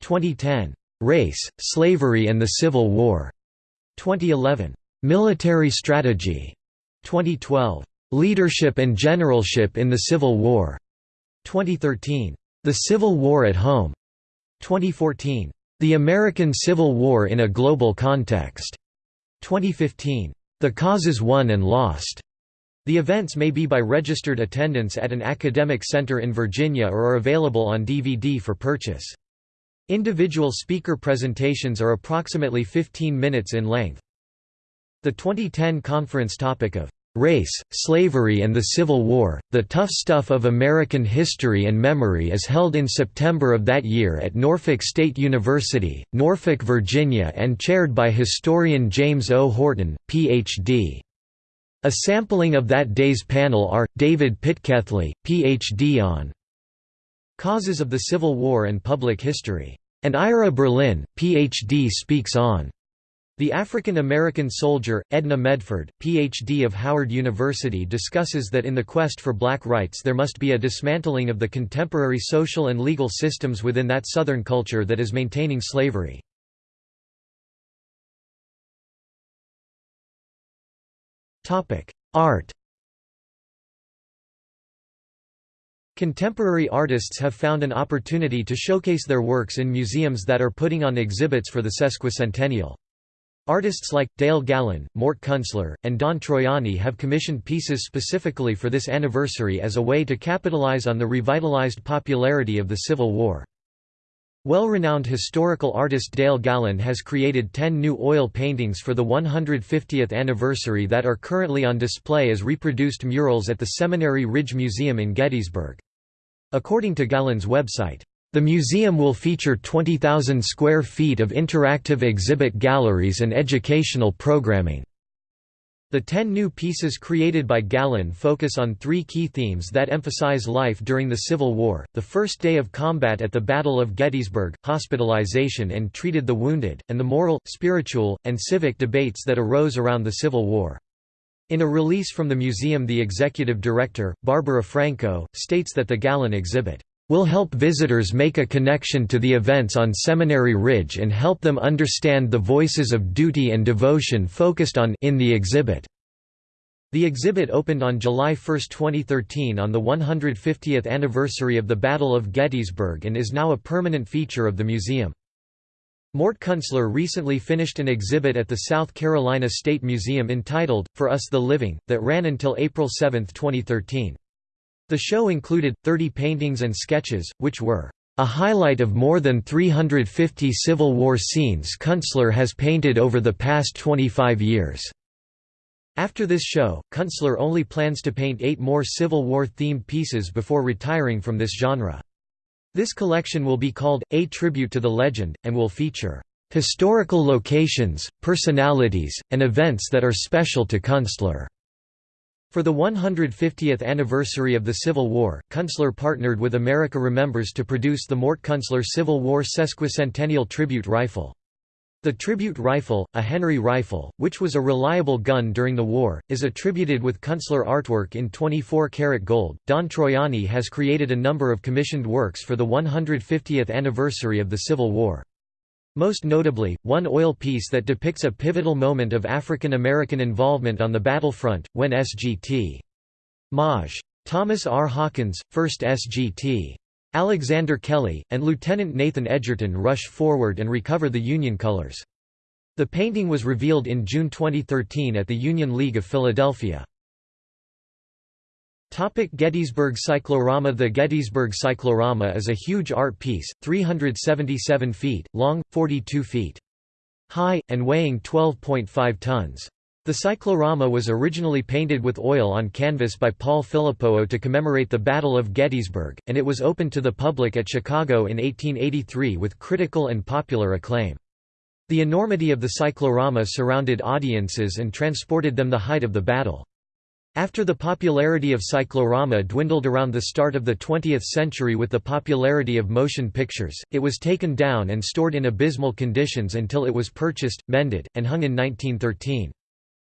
2010, Race, Slavery and the Civil War. 2011, Military Strategy. 2012, Leadership and Generalship in the Civil War. 2013, The Civil War at Home. 2014, The American Civil War in a Global Context. 2015, The Causes Won and Lost. The events may be by registered attendance at an academic center in Virginia or are available on DVD for purchase. Individual speaker presentations are approximately 15 minutes in length. The 2010 conference topic of Race, Slavery and the Civil War, The Tough Stuff of American History and Memory is held in September of that year at Norfolk State University, Norfolk, Virginia and chaired by historian James O. Horton, Ph.D. A sampling of that day's panel are, David Pitcairnley, Ph.D. on Causes of the Civil War and Public History, and Ira Berlin, Ph.D. speaks on the African American soldier, Edna Medford, Ph.D. of Howard University discusses that in the quest for black rights there must be a dismantling of the contemporary social and legal systems within that Southern culture that is maintaining slavery. Art Contemporary artists have found an opportunity to showcase their works in museums that are putting on exhibits for the sesquicentennial. Artists like, Dale Gallon, Mort Kunstler, and Don Troiani have commissioned pieces specifically for this anniversary as a way to capitalize on the revitalized popularity of the Civil War. Well-renowned historical artist Dale Gallon has created 10 new oil paintings for the 150th anniversary that are currently on display as reproduced murals at the Seminary Ridge Museum in Gettysburg. According to Gallon's website, the museum will feature 20,000 square feet of interactive exhibit galleries and educational programming. The ten new pieces created by Gallon focus on three key themes that emphasize life during the Civil War, the first day of combat at the Battle of Gettysburg, hospitalization and treated the wounded, and the moral, spiritual, and civic debates that arose around the Civil War. In a release from the museum the executive director, Barbara Franco, states that the Gallon exhibit will help visitors make a connection to the events on Seminary Ridge and help them understand the voices of duty and devotion focused on in the exhibit. The exhibit opened on July 1, 2013 on the 150th anniversary of the Battle of Gettysburg and is now a permanent feature of the museum. Mort Kunstler recently finished an exhibit at the South Carolina State Museum entitled, For Us the Living, that ran until April 7, 2013. The show included, 30 paintings and sketches, which were a highlight of more than 350 Civil War scenes Kunstler has painted over the past 25 years. After this show, Kunstler only plans to paint eight more Civil War-themed pieces before retiring from this genre. This collection will be called, A Tribute to the Legend, and will feature historical locations, personalities, and events that are special to Kunstler. For the 150th anniversary of the Civil War, Kunstler partnered with America Remembers to produce the Mort Kunstler Civil War Sesquicentennial Tribute Rifle. The tribute rifle, a Henry rifle, which was a reliable gun during the war, is attributed with Kunstler artwork in 24 karat gold. Don Troiani has created a number of commissioned works for the 150th anniversary of the Civil War. Most notably, one oil piece that depicts a pivotal moment of African American involvement on the battlefront, when SGT. Maj. Thomas R. Hawkins, 1st SGT. Alexander Kelly, and Lieutenant Nathan Edgerton rush forward and recover the Union colors. The painting was revealed in June 2013 at the Union League of Philadelphia. Topic Gettysburg Cyclorama The Gettysburg Cyclorama is a huge art piece, 377 feet, long, 42 feet high, and weighing 12.5 tons. The cyclorama was originally painted with oil on canvas by Paul Filippo to commemorate the Battle of Gettysburg, and it was opened to the public at Chicago in 1883 with critical and popular acclaim. The enormity of the cyclorama surrounded audiences and transported them the height of the battle. After the popularity of cyclorama dwindled around the start of the 20th century with the popularity of motion pictures, it was taken down and stored in abysmal conditions until it was purchased, mended, and hung in 1913.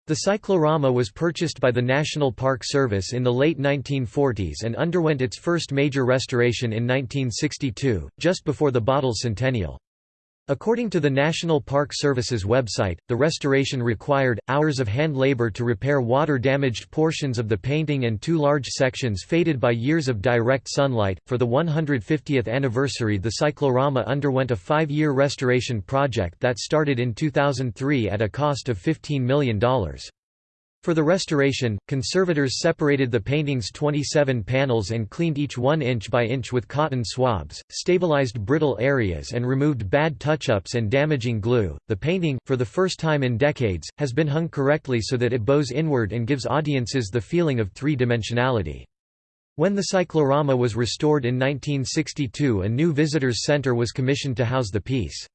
The cyclorama was purchased by the National Park Service in the late 1940s and underwent its first major restoration in 1962, just before the bottle centennial. According to the National Park Service's website, the restoration required, hours of hand labor to repair water-damaged portions of the painting and two large sections faded by years of direct sunlight. For the 150th anniversary the cyclorama underwent a five-year restoration project that started in 2003 at a cost of $15 million. For the restoration, conservators separated the painting's 27 panels and cleaned each one inch by inch with cotton swabs, stabilized brittle areas, and removed bad touch ups and damaging glue. The painting, for the first time in decades, has been hung correctly so that it bows inward and gives audiences the feeling of three dimensionality. When the cyclorama was restored in 1962, a new visitors center was commissioned to house the piece.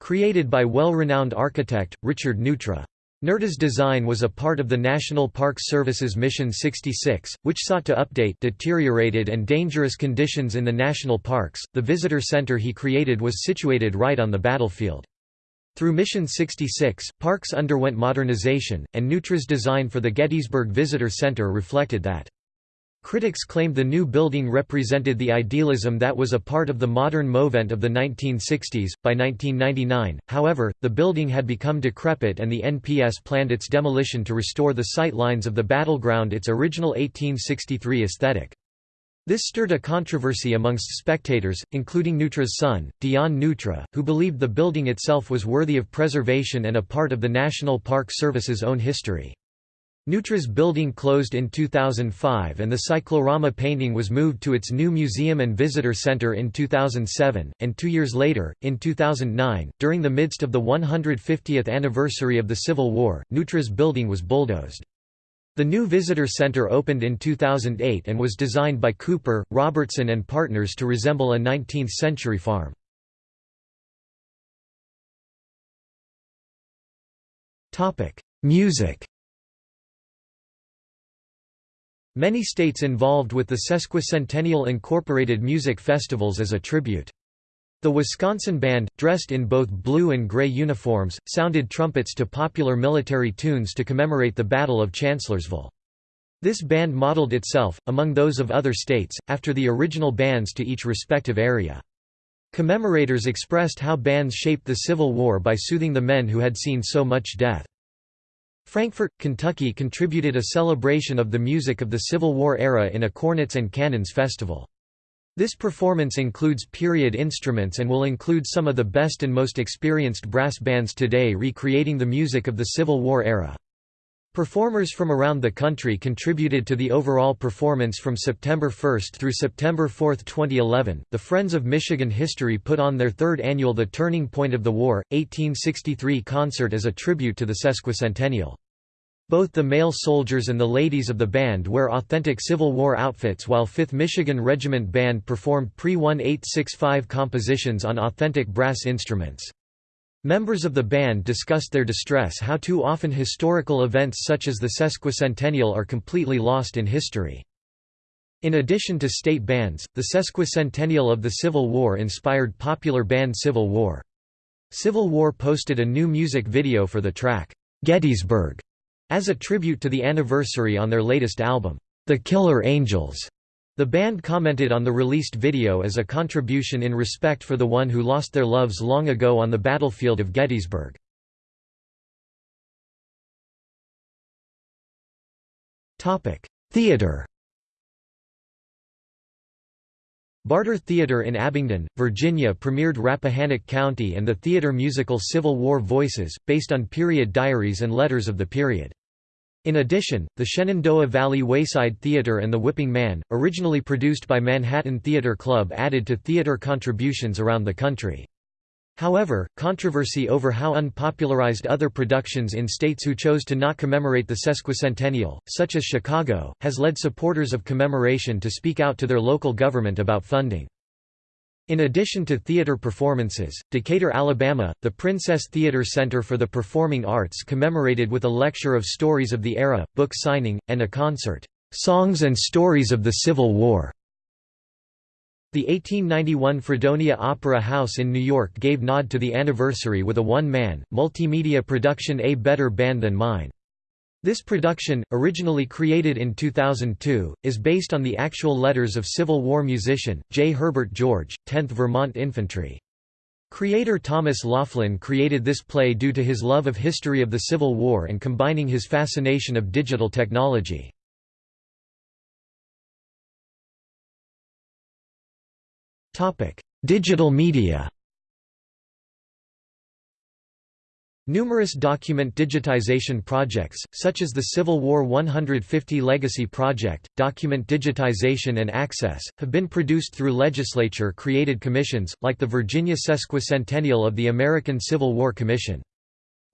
Created by well renowned architect, Richard Neutra. Neutra's design was a part of the National Park Service's Mission 66, which sought to update deteriorated and dangerous conditions in the national parks. The visitor center he created was situated right on the battlefield. Through Mission 66, parks underwent modernization, and Neutra's design for the Gettysburg Visitor Center reflected that. Critics claimed the new building represented the idealism that was a part of the modern movement of the 1960s. By 1999, however, the building had become decrepit and the NPS planned its demolition to restore the sight lines of the battleground its original 1863 aesthetic. This stirred a controversy amongst spectators, including Neutra's son, Dion Neutra, who believed the building itself was worthy of preservation and a part of the National Park Service's own history. Neutra's building closed in 2005 and the cyclorama painting was moved to its new museum and visitor center in 2007, and two years later, in 2009, during the midst of the 150th anniversary of the Civil War, Neutra's building was bulldozed. The new visitor center opened in 2008 and was designed by Cooper, Robertson and Partners to resemble a 19th-century farm. Music Many states involved with the sesquicentennial incorporated music festivals as a tribute. The Wisconsin band, dressed in both blue and gray uniforms, sounded trumpets to popular military tunes to commemorate the Battle of Chancellorsville. This band modeled itself, among those of other states, after the original bands to each respective area. Commemorators expressed how bands shaped the Civil War by soothing the men who had seen so much death. Frankfort, Kentucky contributed a celebration of the music of the Civil War era in a Cornets and Cannons festival. This performance includes period instruments and will include some of the best and most experienced brass bands today recreating the music of the Civil War era. Performers from around the country contributed to the overall performance from September 1 through September 4, 2011. The Friends of Michigan History put on their third annual The Turning Point of the War, 1863 concert as a tribute to the sesquicentennial. Both the male soldiers and the ladies of the band wear authentic Civil War outfits while 5th Michigan Regiment Band performed pre-1865 compositions on authentic brass instruments. Members of the band discussed their distress how too often historical events such as the sesquicentennial are completely lost in history. In addition to state bands, the sesquicentennial of the Civil War inspired popular band Civil War. Civil War posted a new music video for the track, "'Gettysburg' as a tribute to the anniversary on their latest album, The Killer Angels. The band commented on the released video as a contribution in respect for the one who lost their loves long ago on the battlefield of Gettysburg. Theater Barter Theater in Abingdon, Virginia premiered Rappahannock County and the theater musical Civil War Voices, based on period diaries and letters of the period. In addition, the Shenandoah Valley Wayside Theater and The Whipping Man, originally produced by Manhattan Theater Club added to theater contributions around the country. However, controversy over how unpopularized other productions in states who chose to not commemorate the sesquicentennial, such as Chicago, has led supporters of commemoration to speak out to their local government about funding. In addition to theater performances, Decatur, Alabama, the Princess Theater Center for the Performing Arts commemorated with a lecture of stories of the era, book signing, and a concert, "'Songs and Stories of the Civil War". The 1891 Fredonia Opera House in New York gave nod to the anniversary with a one-man, multimedia production A Better Band Than Mine. This production, originally created in 2002, is based on the actual letters of Civil War musician, J. Herbert George, 10th Vermont Infantry. Creator Thomas Laughlin created this play due to his love of history of the Civil War and combining his fascination of digital technology. Digital media Numerous document digitization projects, such as the Civil War 150 Legacy Project, Document Digitization and Access, have been produced through legislature-created commissions, like the Virginia Sesquicentennial of the American Civil War Commission.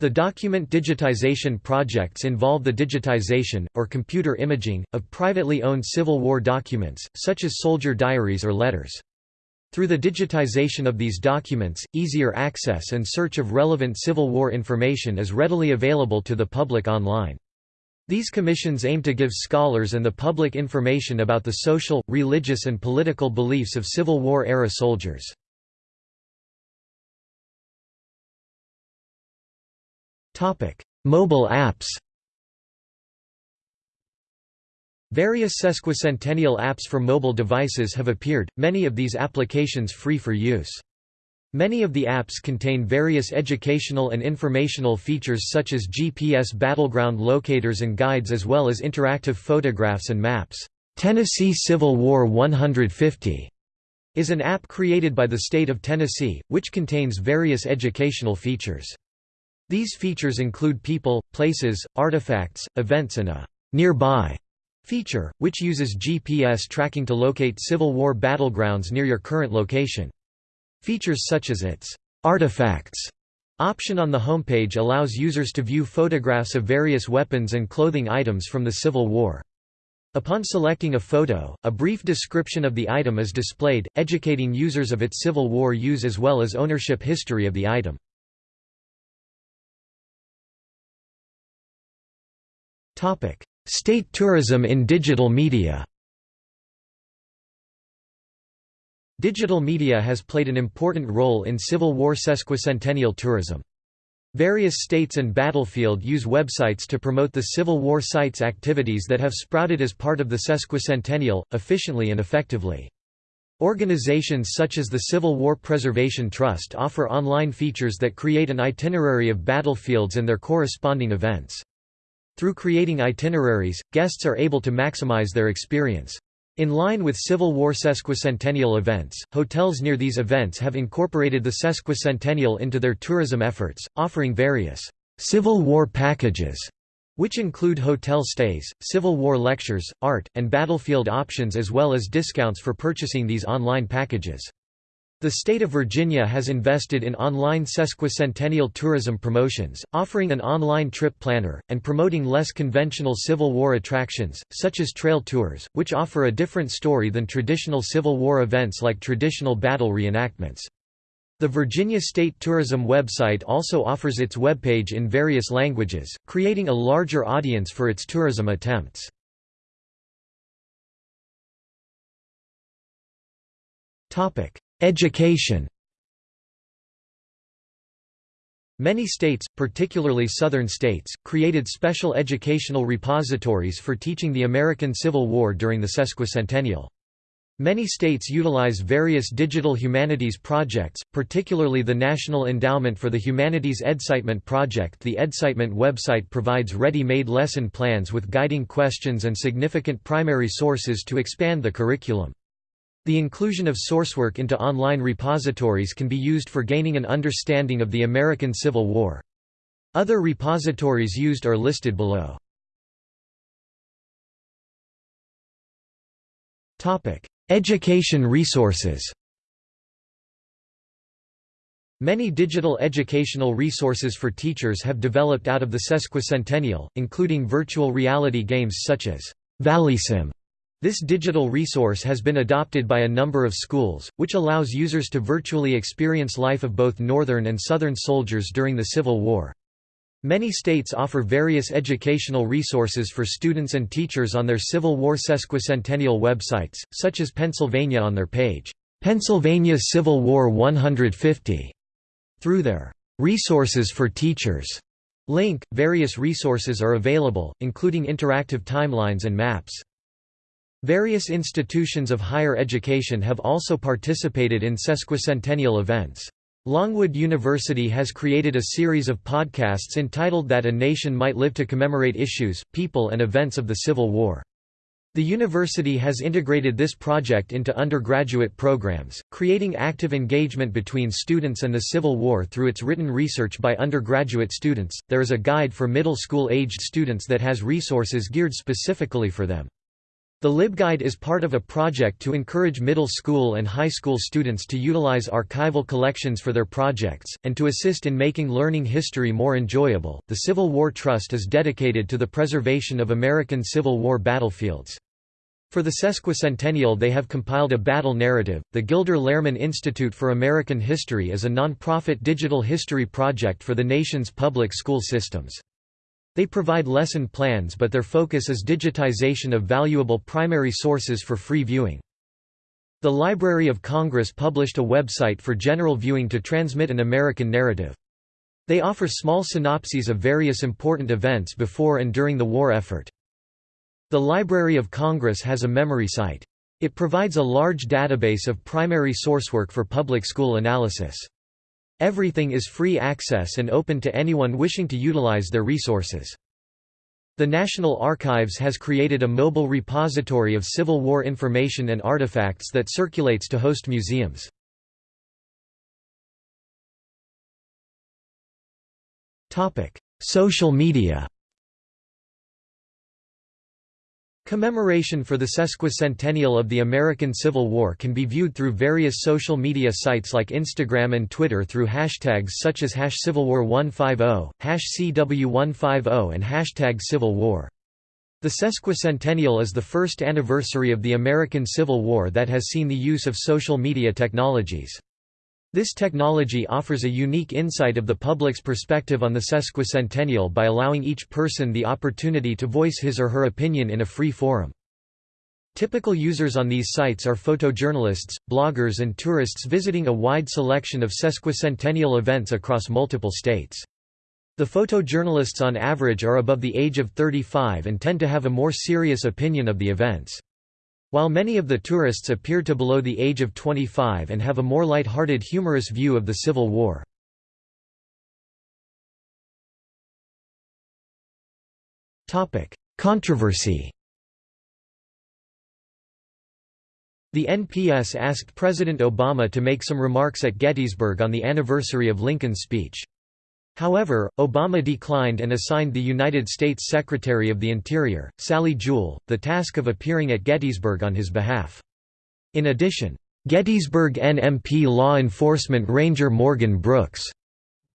The document digitization projects involve the digitization, or computer imaging, of privately owned Civil War documents, such as soldier diaries or letters. Through the digitization of these documents, easier access and search of relevant Civil War information is readily available to the public online. These commissions aim to give scholars and the public information about the social, religious and political beliefs of Civil War-era soldiers. Mobile apps Various sesquicentennial apps for mobile devices have appeared, many of these applications free for use. Many of the apps contain various educational and informational features such as GPS battleground locators and guides as well as interactive photographs and maps. Tennessee Civil War 150 is an app created by the state of Tennessee, which contains various educational features. These features include people, places, artifacts, events and a «nearby» feature, which uses GPS tracking to locate Civil War battlegrounds near your current location. Features such as its artifacts option on the homepage allows users to view photographs of various weapons and clothing items from the Civil War. Upon selecting a photo, a brief description of the item is displayed, educating users of its Civil War use as well as ownership history of the item. State tourism in digital media Digital media has played an important role in Civil War sesquicentennial tourism. Various states and battlefield use websites to promote the Civil War sites activities that have sprouted as part of the sesquicentennial, efficiently and effectively. Organizations such as the Civil War Preservation Trust offer online features that create an itinerary of battlefields and their corresponding events. Through creating itineraries, guests are able to maximize their experience. In line with Civil War sesquicentennial events, hotels near these events have incorporated the sesquicentennial into their tourism efforts, offering various Civil War packages, which include hotel stays, Civil War lectures, art, and battlefield options as well as discounts for purchasing these online packages. The state of Virginia has invested in online sesquicentennial tourism promotions, offering an online trip planner, and promoting less conventional Civil War attractions, such as trail tours, which offer a different story than traditional Civil War events like traditional battle reenactments. The Virginia State Tourism website also offers its webpage in various languages, creating a larger audience for its tourism attempts. Topic: Education Many states, particularly southern states, created special educational repositories for teaching the American Civil War during the sesquicentennial. Many states utilize various digital humanities projects, particularly the National Endowment for the Humanities EDSITEment project The EDSITEment website provides ready-made lesson plans with guiding questions and significant primary sources to expand the curriculum. The inclusion of sourcework into online repositories can be used for gaining an understanding of the American Civil War. Other repositories used are listed below. Education resources Many digital educational resources for teachers have developed out of the sesquicentennial, including virtual reality games such as ValleySim this digital resource has been adopted by a number of schools, which allows users to virtually experience life of both Northern and Southern soldiers during the Civil War. Many states offer various educational resources for students and teachers on their Civil War sesquicentennial websites, such as Pennsylvania on their page, Pennsylvania Civil War 150. Through their Resources for Teachers link, various resources are available, including interactive timelines and maps. Various institutions of higher education have also participated in sesquicentennial events. Longwood University has created a series of podcasts entitled That a Nation Might Live to commemorate issues, people and events of the Civil War. The university has integrated this project into undergraduate programs, creating active engagement between students and the Civil War through its written research by undergraduate students. There is a guide for middle school aged students that has resources geared specifically for them. The LibGuide is part of a project to encourage middle school and high school students to utilize archival collections for their projects, and to assist in making learning history more enjoyable. The Civil War Trust is dedicated to the preservation of American Civil War battlefields. For the sesquicentennial they have compiled a battle narrative. The Gilder Lehrman Institute for American History is a non-profit digital history project for the nation's public school systems. They provide lesson plans but their focus is digitization of valuable primary sources for free viewing. The Library of Congress published a website for general viewing to transmit an American narrative. They offer small synopses of various important events before and during the war effort. The Library of Congress has a memory site. It provides a large database of primary sourcework for public school analysis. Everything is free access and open to anyone wishing to utilize their resources. The National Archives has created a mobile repository of Civil War information and artifacts that circulates to host museums. Social media Commemoration for the sesquicentennial of the American Civil War can be viewed through various social media sites like Instagram and Twitter through hashtags such as hash CivilWar150, hash CW150 and hashtag Civil War. The sesquicentennial is the first anniversary of the American Civil War that has seen the use of social media technologies. This technology offers a unique insight of the public's perspective on the sesquicentennial by allowing each person the opportunity to voice his or her opinion in a free forum. Typical users on these sites are photojournalists, bloggers and tourists visiting a wide selection of sesquicentennial events across multiple states. The photojournalists on average are above the age of 35 and tend to have a more serious opinion of the events. While many of the tourists appear to below the age of 25 and have a more light-hearted humorous view of the Civil War. Controversy The NPS asked President Obama to make some remarks at Gettysburg on the anniversary of Lincoln's speech. However, Obama declined and assigned the United States Secretary of the Interior, Sally Jewell, the task of appearing at Gettysburg on his behalf. In addition, Gettysburg NMP law enforcement ranger Morgan Brooks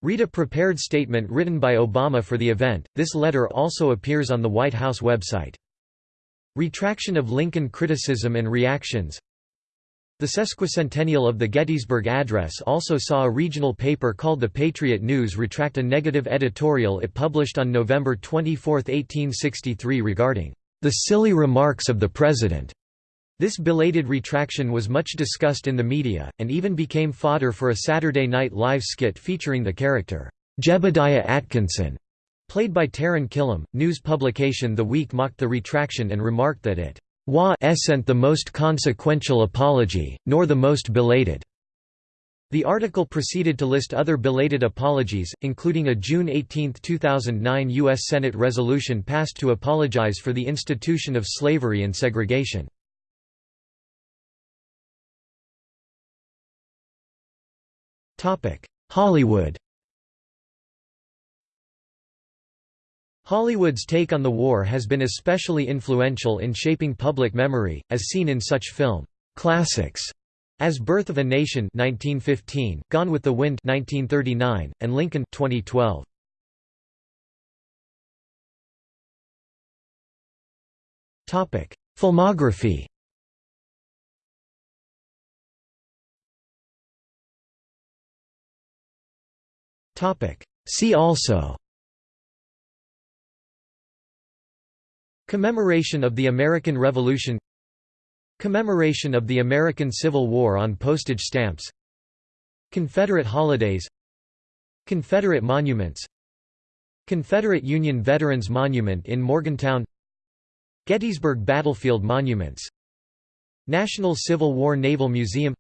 read a prepared statement written by Obama for the event. This letter also appears on the White House website. Retraction of Lincoln criticism and reactions the sesquicentennial of the Gettysburg Address also saw a regional paper called the Patriot News retract a negative editorial it published on November 24, 1863 regarding the silly remarks of the President. This belated retraction was much discussed in the media, and even became fodder for a Saturday Night Live skit featuring the character, Jebediah Atkinson, played by Taran Killam. News publication The Week mocked the retraction and remarked that it wa sent the most consequential apology, nor the most belated. The article proceeded to list other belated apologies, including a June 18, 2009 U.S. Senate resolution passed to apologize for the institution of slavery and segregation. Hollywood Hollywood's take on the war has been especially influential in shaping public memory, as seen in such film classics as Birth of a Nation 1915, Gone with the Wind 1939, and Lincoln 2012. Topic: Filmography. Topic: See also Commemoration of the American Revolution Commemoration of the American Civil War on postage stamps Confederate holidays Confederate monuments Confederate Union Veterans Monument in Morgantown Gettysburg Battlefield Monuments National Civil War Naval Museum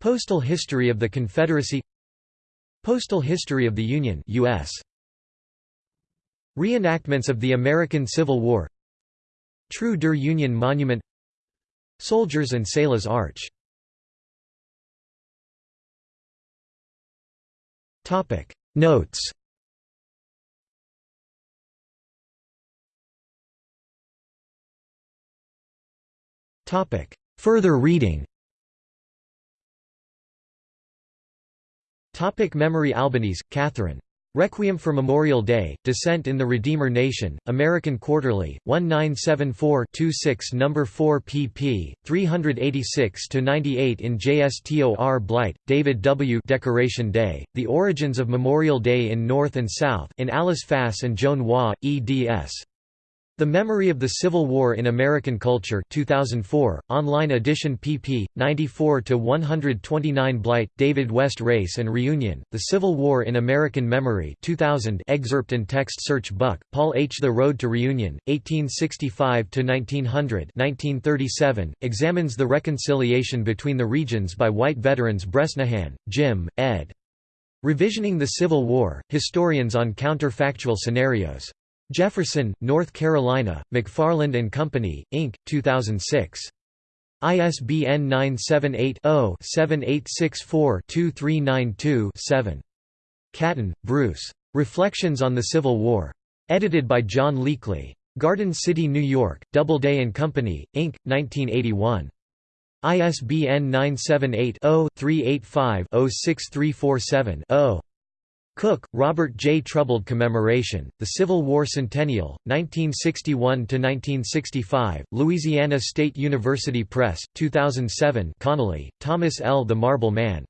Postal History of the Confederacy Postal History of the Union US Reenactments of the American Civil War. Treue der Union Monument. Soldiers and Sailors Arch. Notes. Further reading. Topic. Memory Albanese, Catherine. Requiem for Memorial Day, Descent in the Redeemer Nation, American Quarterly, 1974-26 No. 4 pp. 386–98 in JSTOR Blight, David W. Decoration Day, The Origins of Memorial Day in North and South in Alice Fahs and Joan Waugh, eds. The Memory of the Civil War in American Culture 2004, online edition pp. 94–129 Blight, David West Race and Reunion, The Civil War in American Memory 2000 excerpt and text search Buck, Paul H. The Road to Reunion, 1865–1900 examines the reconciliation between the regions by white veterans Bresnahan, Jim, ed. Revisioning the Civil War, Historians on Counterfactual Scenarios. Jefferson, North Carolina, McFarland and Company, Inc., 2006. ISBN 978-0-7864-2392-7. Catton, Bruce. Reflections on the Civil War. Edited by John Leekley. Garden City, New York, Doubleday and Company, Inc., 1981. ISBN 978 0 385 06347 0. Cook, Robert J. Troubled Commemoration, The Civil War Centennial, 1961–1965, Louisiana State University Press, 2007 Connelly, Thomas L. The Marble Man.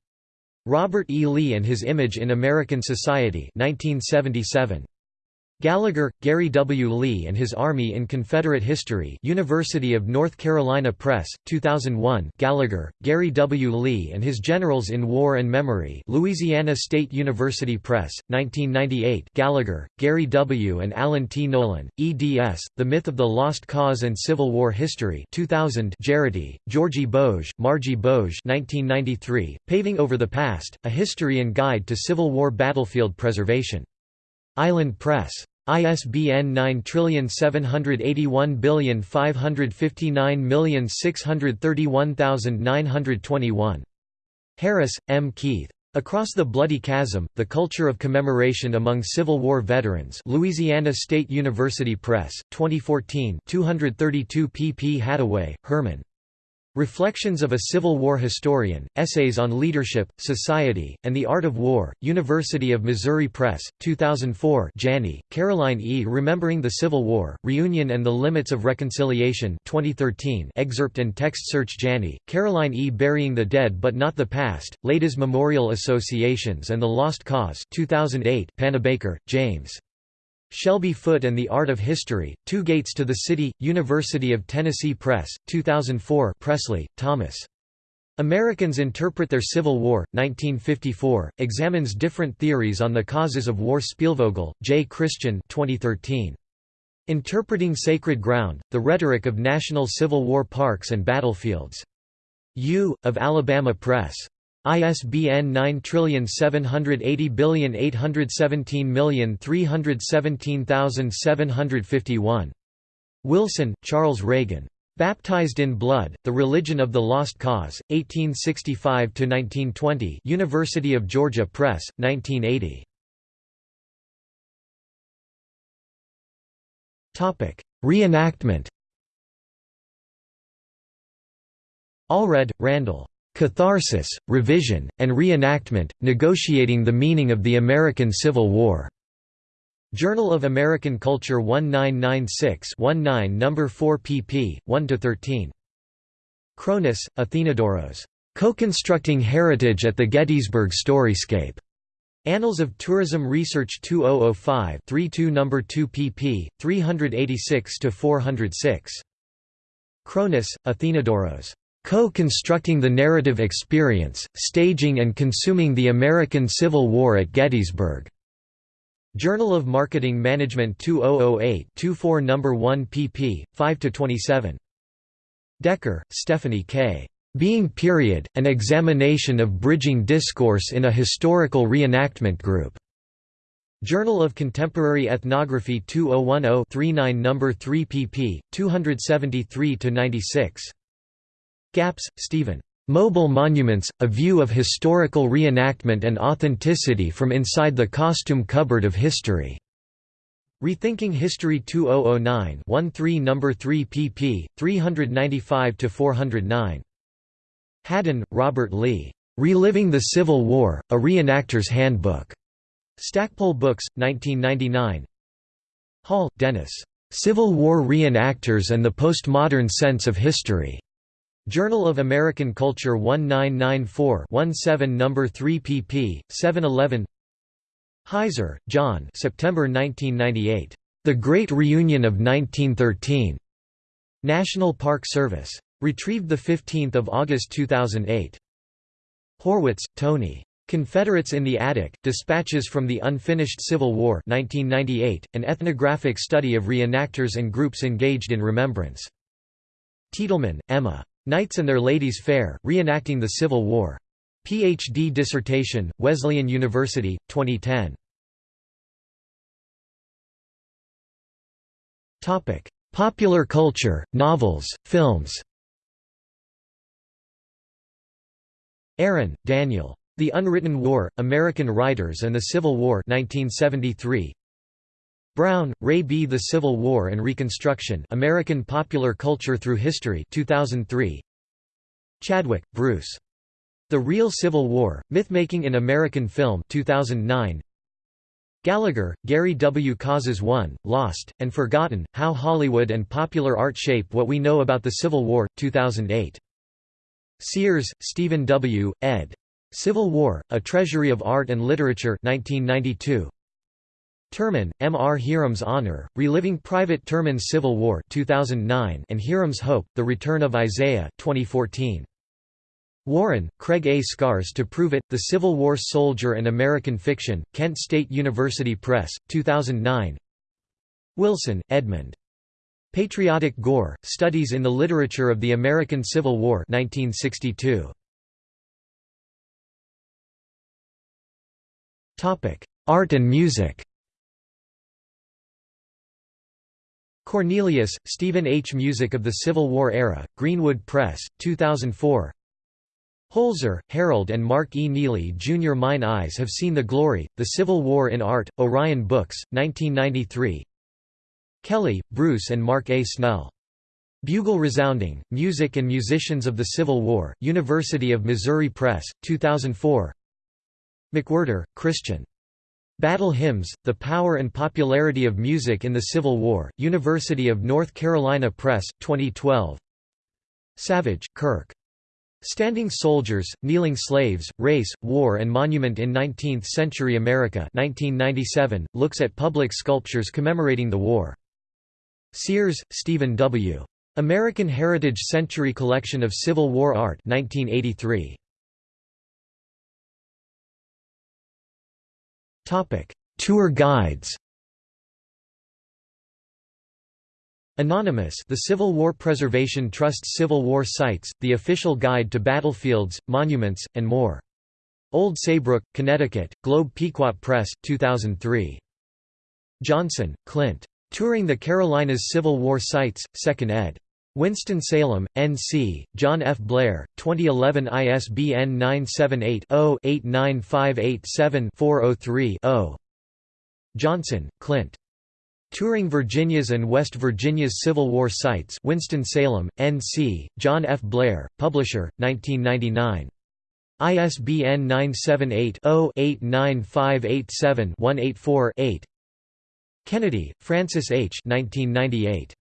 Robert E. Lee and His Image in American Society 1977. Gallagher, Gary W. Lee and His Army in Confederate History University of North Carolina Press, 2001 Gallagher, Gary W. Lee and His Generals in War and Memory Louisiana State University Press, 1998 Gallagher, Gary W. and Alan T. Nolan, eds, The Myth of the Lost Cause and Civil War History 2000 Jarity, Georgie Boge, Margie Boge 1993, Paving Over the Past, A History and Guide to Civil War Battlefield Preservation. Island Press. ISBN 9781559631921. Harris, M. Keith. Across the Bloody Chasm, The Culture of Commemoration Among Civil War Veterans Louisiana State University Press, 2014 232 pp Hattaway, Herman. Reflections of a Civil War Historian, Essays on Leadership, Society, and the Art of War, University of Missouri Press, 2004 Janney, Caroline E. Remembering the Civil War, Reunion and the Limits of Reconciliation 2013 excerpt and text search Janney, Caroline E. Burying the Dead but Not the Past, Ladies Memorial Associations and the Lost Cause 2008 Panabaker, James. Shelby Foote and the Art of History, Two Gates to the City, University of Tennessee Press, 2004 Pressly, Thomas. Americans Interpret Their Civil War, 1954, examines different theories on the causes of war Spielvogel, J. Christian 2013. Interpreting Sacred Ground, The Rhetoric of National Civil War Parks and Battlefields. U. of Alabama Press. ISBN 9780817317751. Wilson, Charles Reagan. Baptized in Blood, The Religion of the Lost Cause, 1865–1920 University of Georgia Press, 1980. Reenactment Allred, Randall. Catharsis, Revision, and Reenactment, Negotiating the Meaning of the American Civil War. Journal of American Culture 1996-19 No. 4 pp. 1–13. Chronis, Athinodoros. Co-constructing Heritage at the Gettysburg Storyscape. Annals of Tourism Research 2005 32 No. 2 pp. 386–406. Chronis, Athinodoros. Co-constructing the narrative experience, staging and consuming the American Civil War at Gettysburg. Journal of Marketing Management 2008-24 No. 1 pp. 5–27. Decker, Stephanie K. Being Period, An Examination of Bridging Discourse in a Historical Reenactment Group. Journal of Contemporary Ethnography 2010-39 No. 3 pp. 273–96. Gapps, Stephen. Mobile Monuments, A View of Historical Reenactment and Authenticity from Inside the Costume Cupboard of History. Rethinking History 2009 13 No. 3 pp. 395–409. Hadden, Robert Lee. Reliving the Civil War, A Reenactor's Handbook. Stackpole Books, 1999 Hall, Dennis. Civil War Reenactors and the Postmodern Sense of History. Journal of American Culture 1994-17 No. 3 pp. 711 Heiser, John September 1998. The Great Reunion of 1913. National Park Service. Retrieved 15 August 2008. Horwitz, Tony. Confederates in the Attic, Dispatches from the Unfinished Civil War 1998, an ethnographic study of reenactors and groups engaged in remembrance. Tiedelman, Emma. Knights and Their Ladies Fair, Reenacting the Civil War. Ph.D. dissertation, Wesleyan University, 2010. Popular culture, novels, films Aaron, Daniel. The Unwritten War, American Writers and the Civil War 1973. Browne, Ray B. The Civil War and Reconstruction American Popular Culture Through History 2003. Chadwick, Bruce. The Real Civil War, Mythmaking in American Film 2009. Gallagher, Gary W. Causes Won, Lost, and Forgotten, How Hollywood and Popular Art Shape What We Know About the Civil War 2008. Sears, Stephen W., ed. Civil War, A Treasury of Art and Literature 1992. Terman, M. R. Hiram's Honor, Reliving Private Terman's Civil War 2009 and Hiram's Hope, The Return of Isaiah 2014. Warren, Craig A. Scars to Prove It, The Civil War Soldier and American Fiction, Kent State University Press, 2009 Wilson, Edmund. Patriotic Gore, Studies in the Literature of the American Civil War 1962. Art and music Cornelius, Stephen H. Music of the Civil War Era, Greenwood Press, 2004 Holzer, Harold and Mark E. Neely Jr. Mine Eyes Have Seen the Glory, The Civil War in Art, Orion Books, 1993 Kelly, Bruce and Mark A. Snell. Bugle Resounding, Music and Musicians of the Civil War, University of Missouri Press, 2004 McWhirter, Christian. Battle Hymns, The Power and Popularity of Music in the Civil War, University of North Carolina Press, 2012 Savage, Kirk. Standing Soldiers, Kneeling Slaves, Race, War and Monument in Nineteenth-Century America 1997, looks at public sculptures commemorating the war. Sears, Stephen W. American Heritage Century Collection of Civil War Art 1983. Topic: Tour guides. Anonymous The Civil War Preservation Trust's Civil War Sites, the official guide to battlefields, monuments, and more. Old Saybrook, Connecticut, Globe Pequot Press, 2003. Johnson, Clint. Touring the Carolinas Civil War Sites, 2nd ed. Winston-Salem, N.C., John F. Blair, 2011 ISBN 978-0-89587-403-0. Johnson, Clint. Touring Virginia's and West Virginia's Civil War Sites Winston-Salem, N.C., John F. Blair, Publisher, 1999. ISBN 978-0-89587-184-8 Kennedy, Francis H. 1998.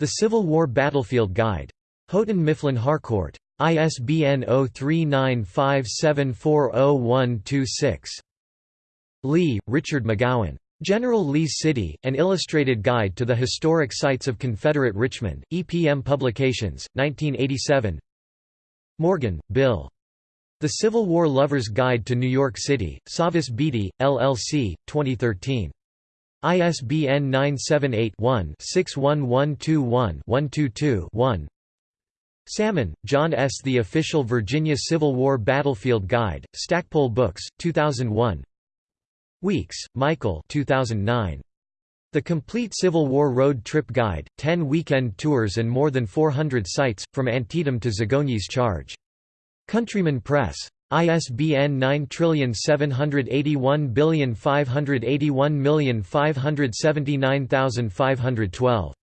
The Civil War Battlefield Guide. Houghton Mifflin Harcourt. ISBN 0395740126. Lee, Richard McGowan. General Lee's City, An Illustrated Guide to the Historic Sites of Confederate Richmond, EPM Publications, 1987 Morgan, Bill. The Civil War Lover's Guide to New York City, Savas Beatie, LLC, 2013. ISBN 978-1-61121-122-1 Salmon, John S. The Official Virginia Civil War Battlefield Guide, Stackpole Books, 2001 Weeks, Michael 2009. The Complete Civil War Road Trip Guide, 10 weekend tours and more than 400 sites, from Antietam to Zagonyi's Charge. Countryman Press. ISBN 97815815795795512.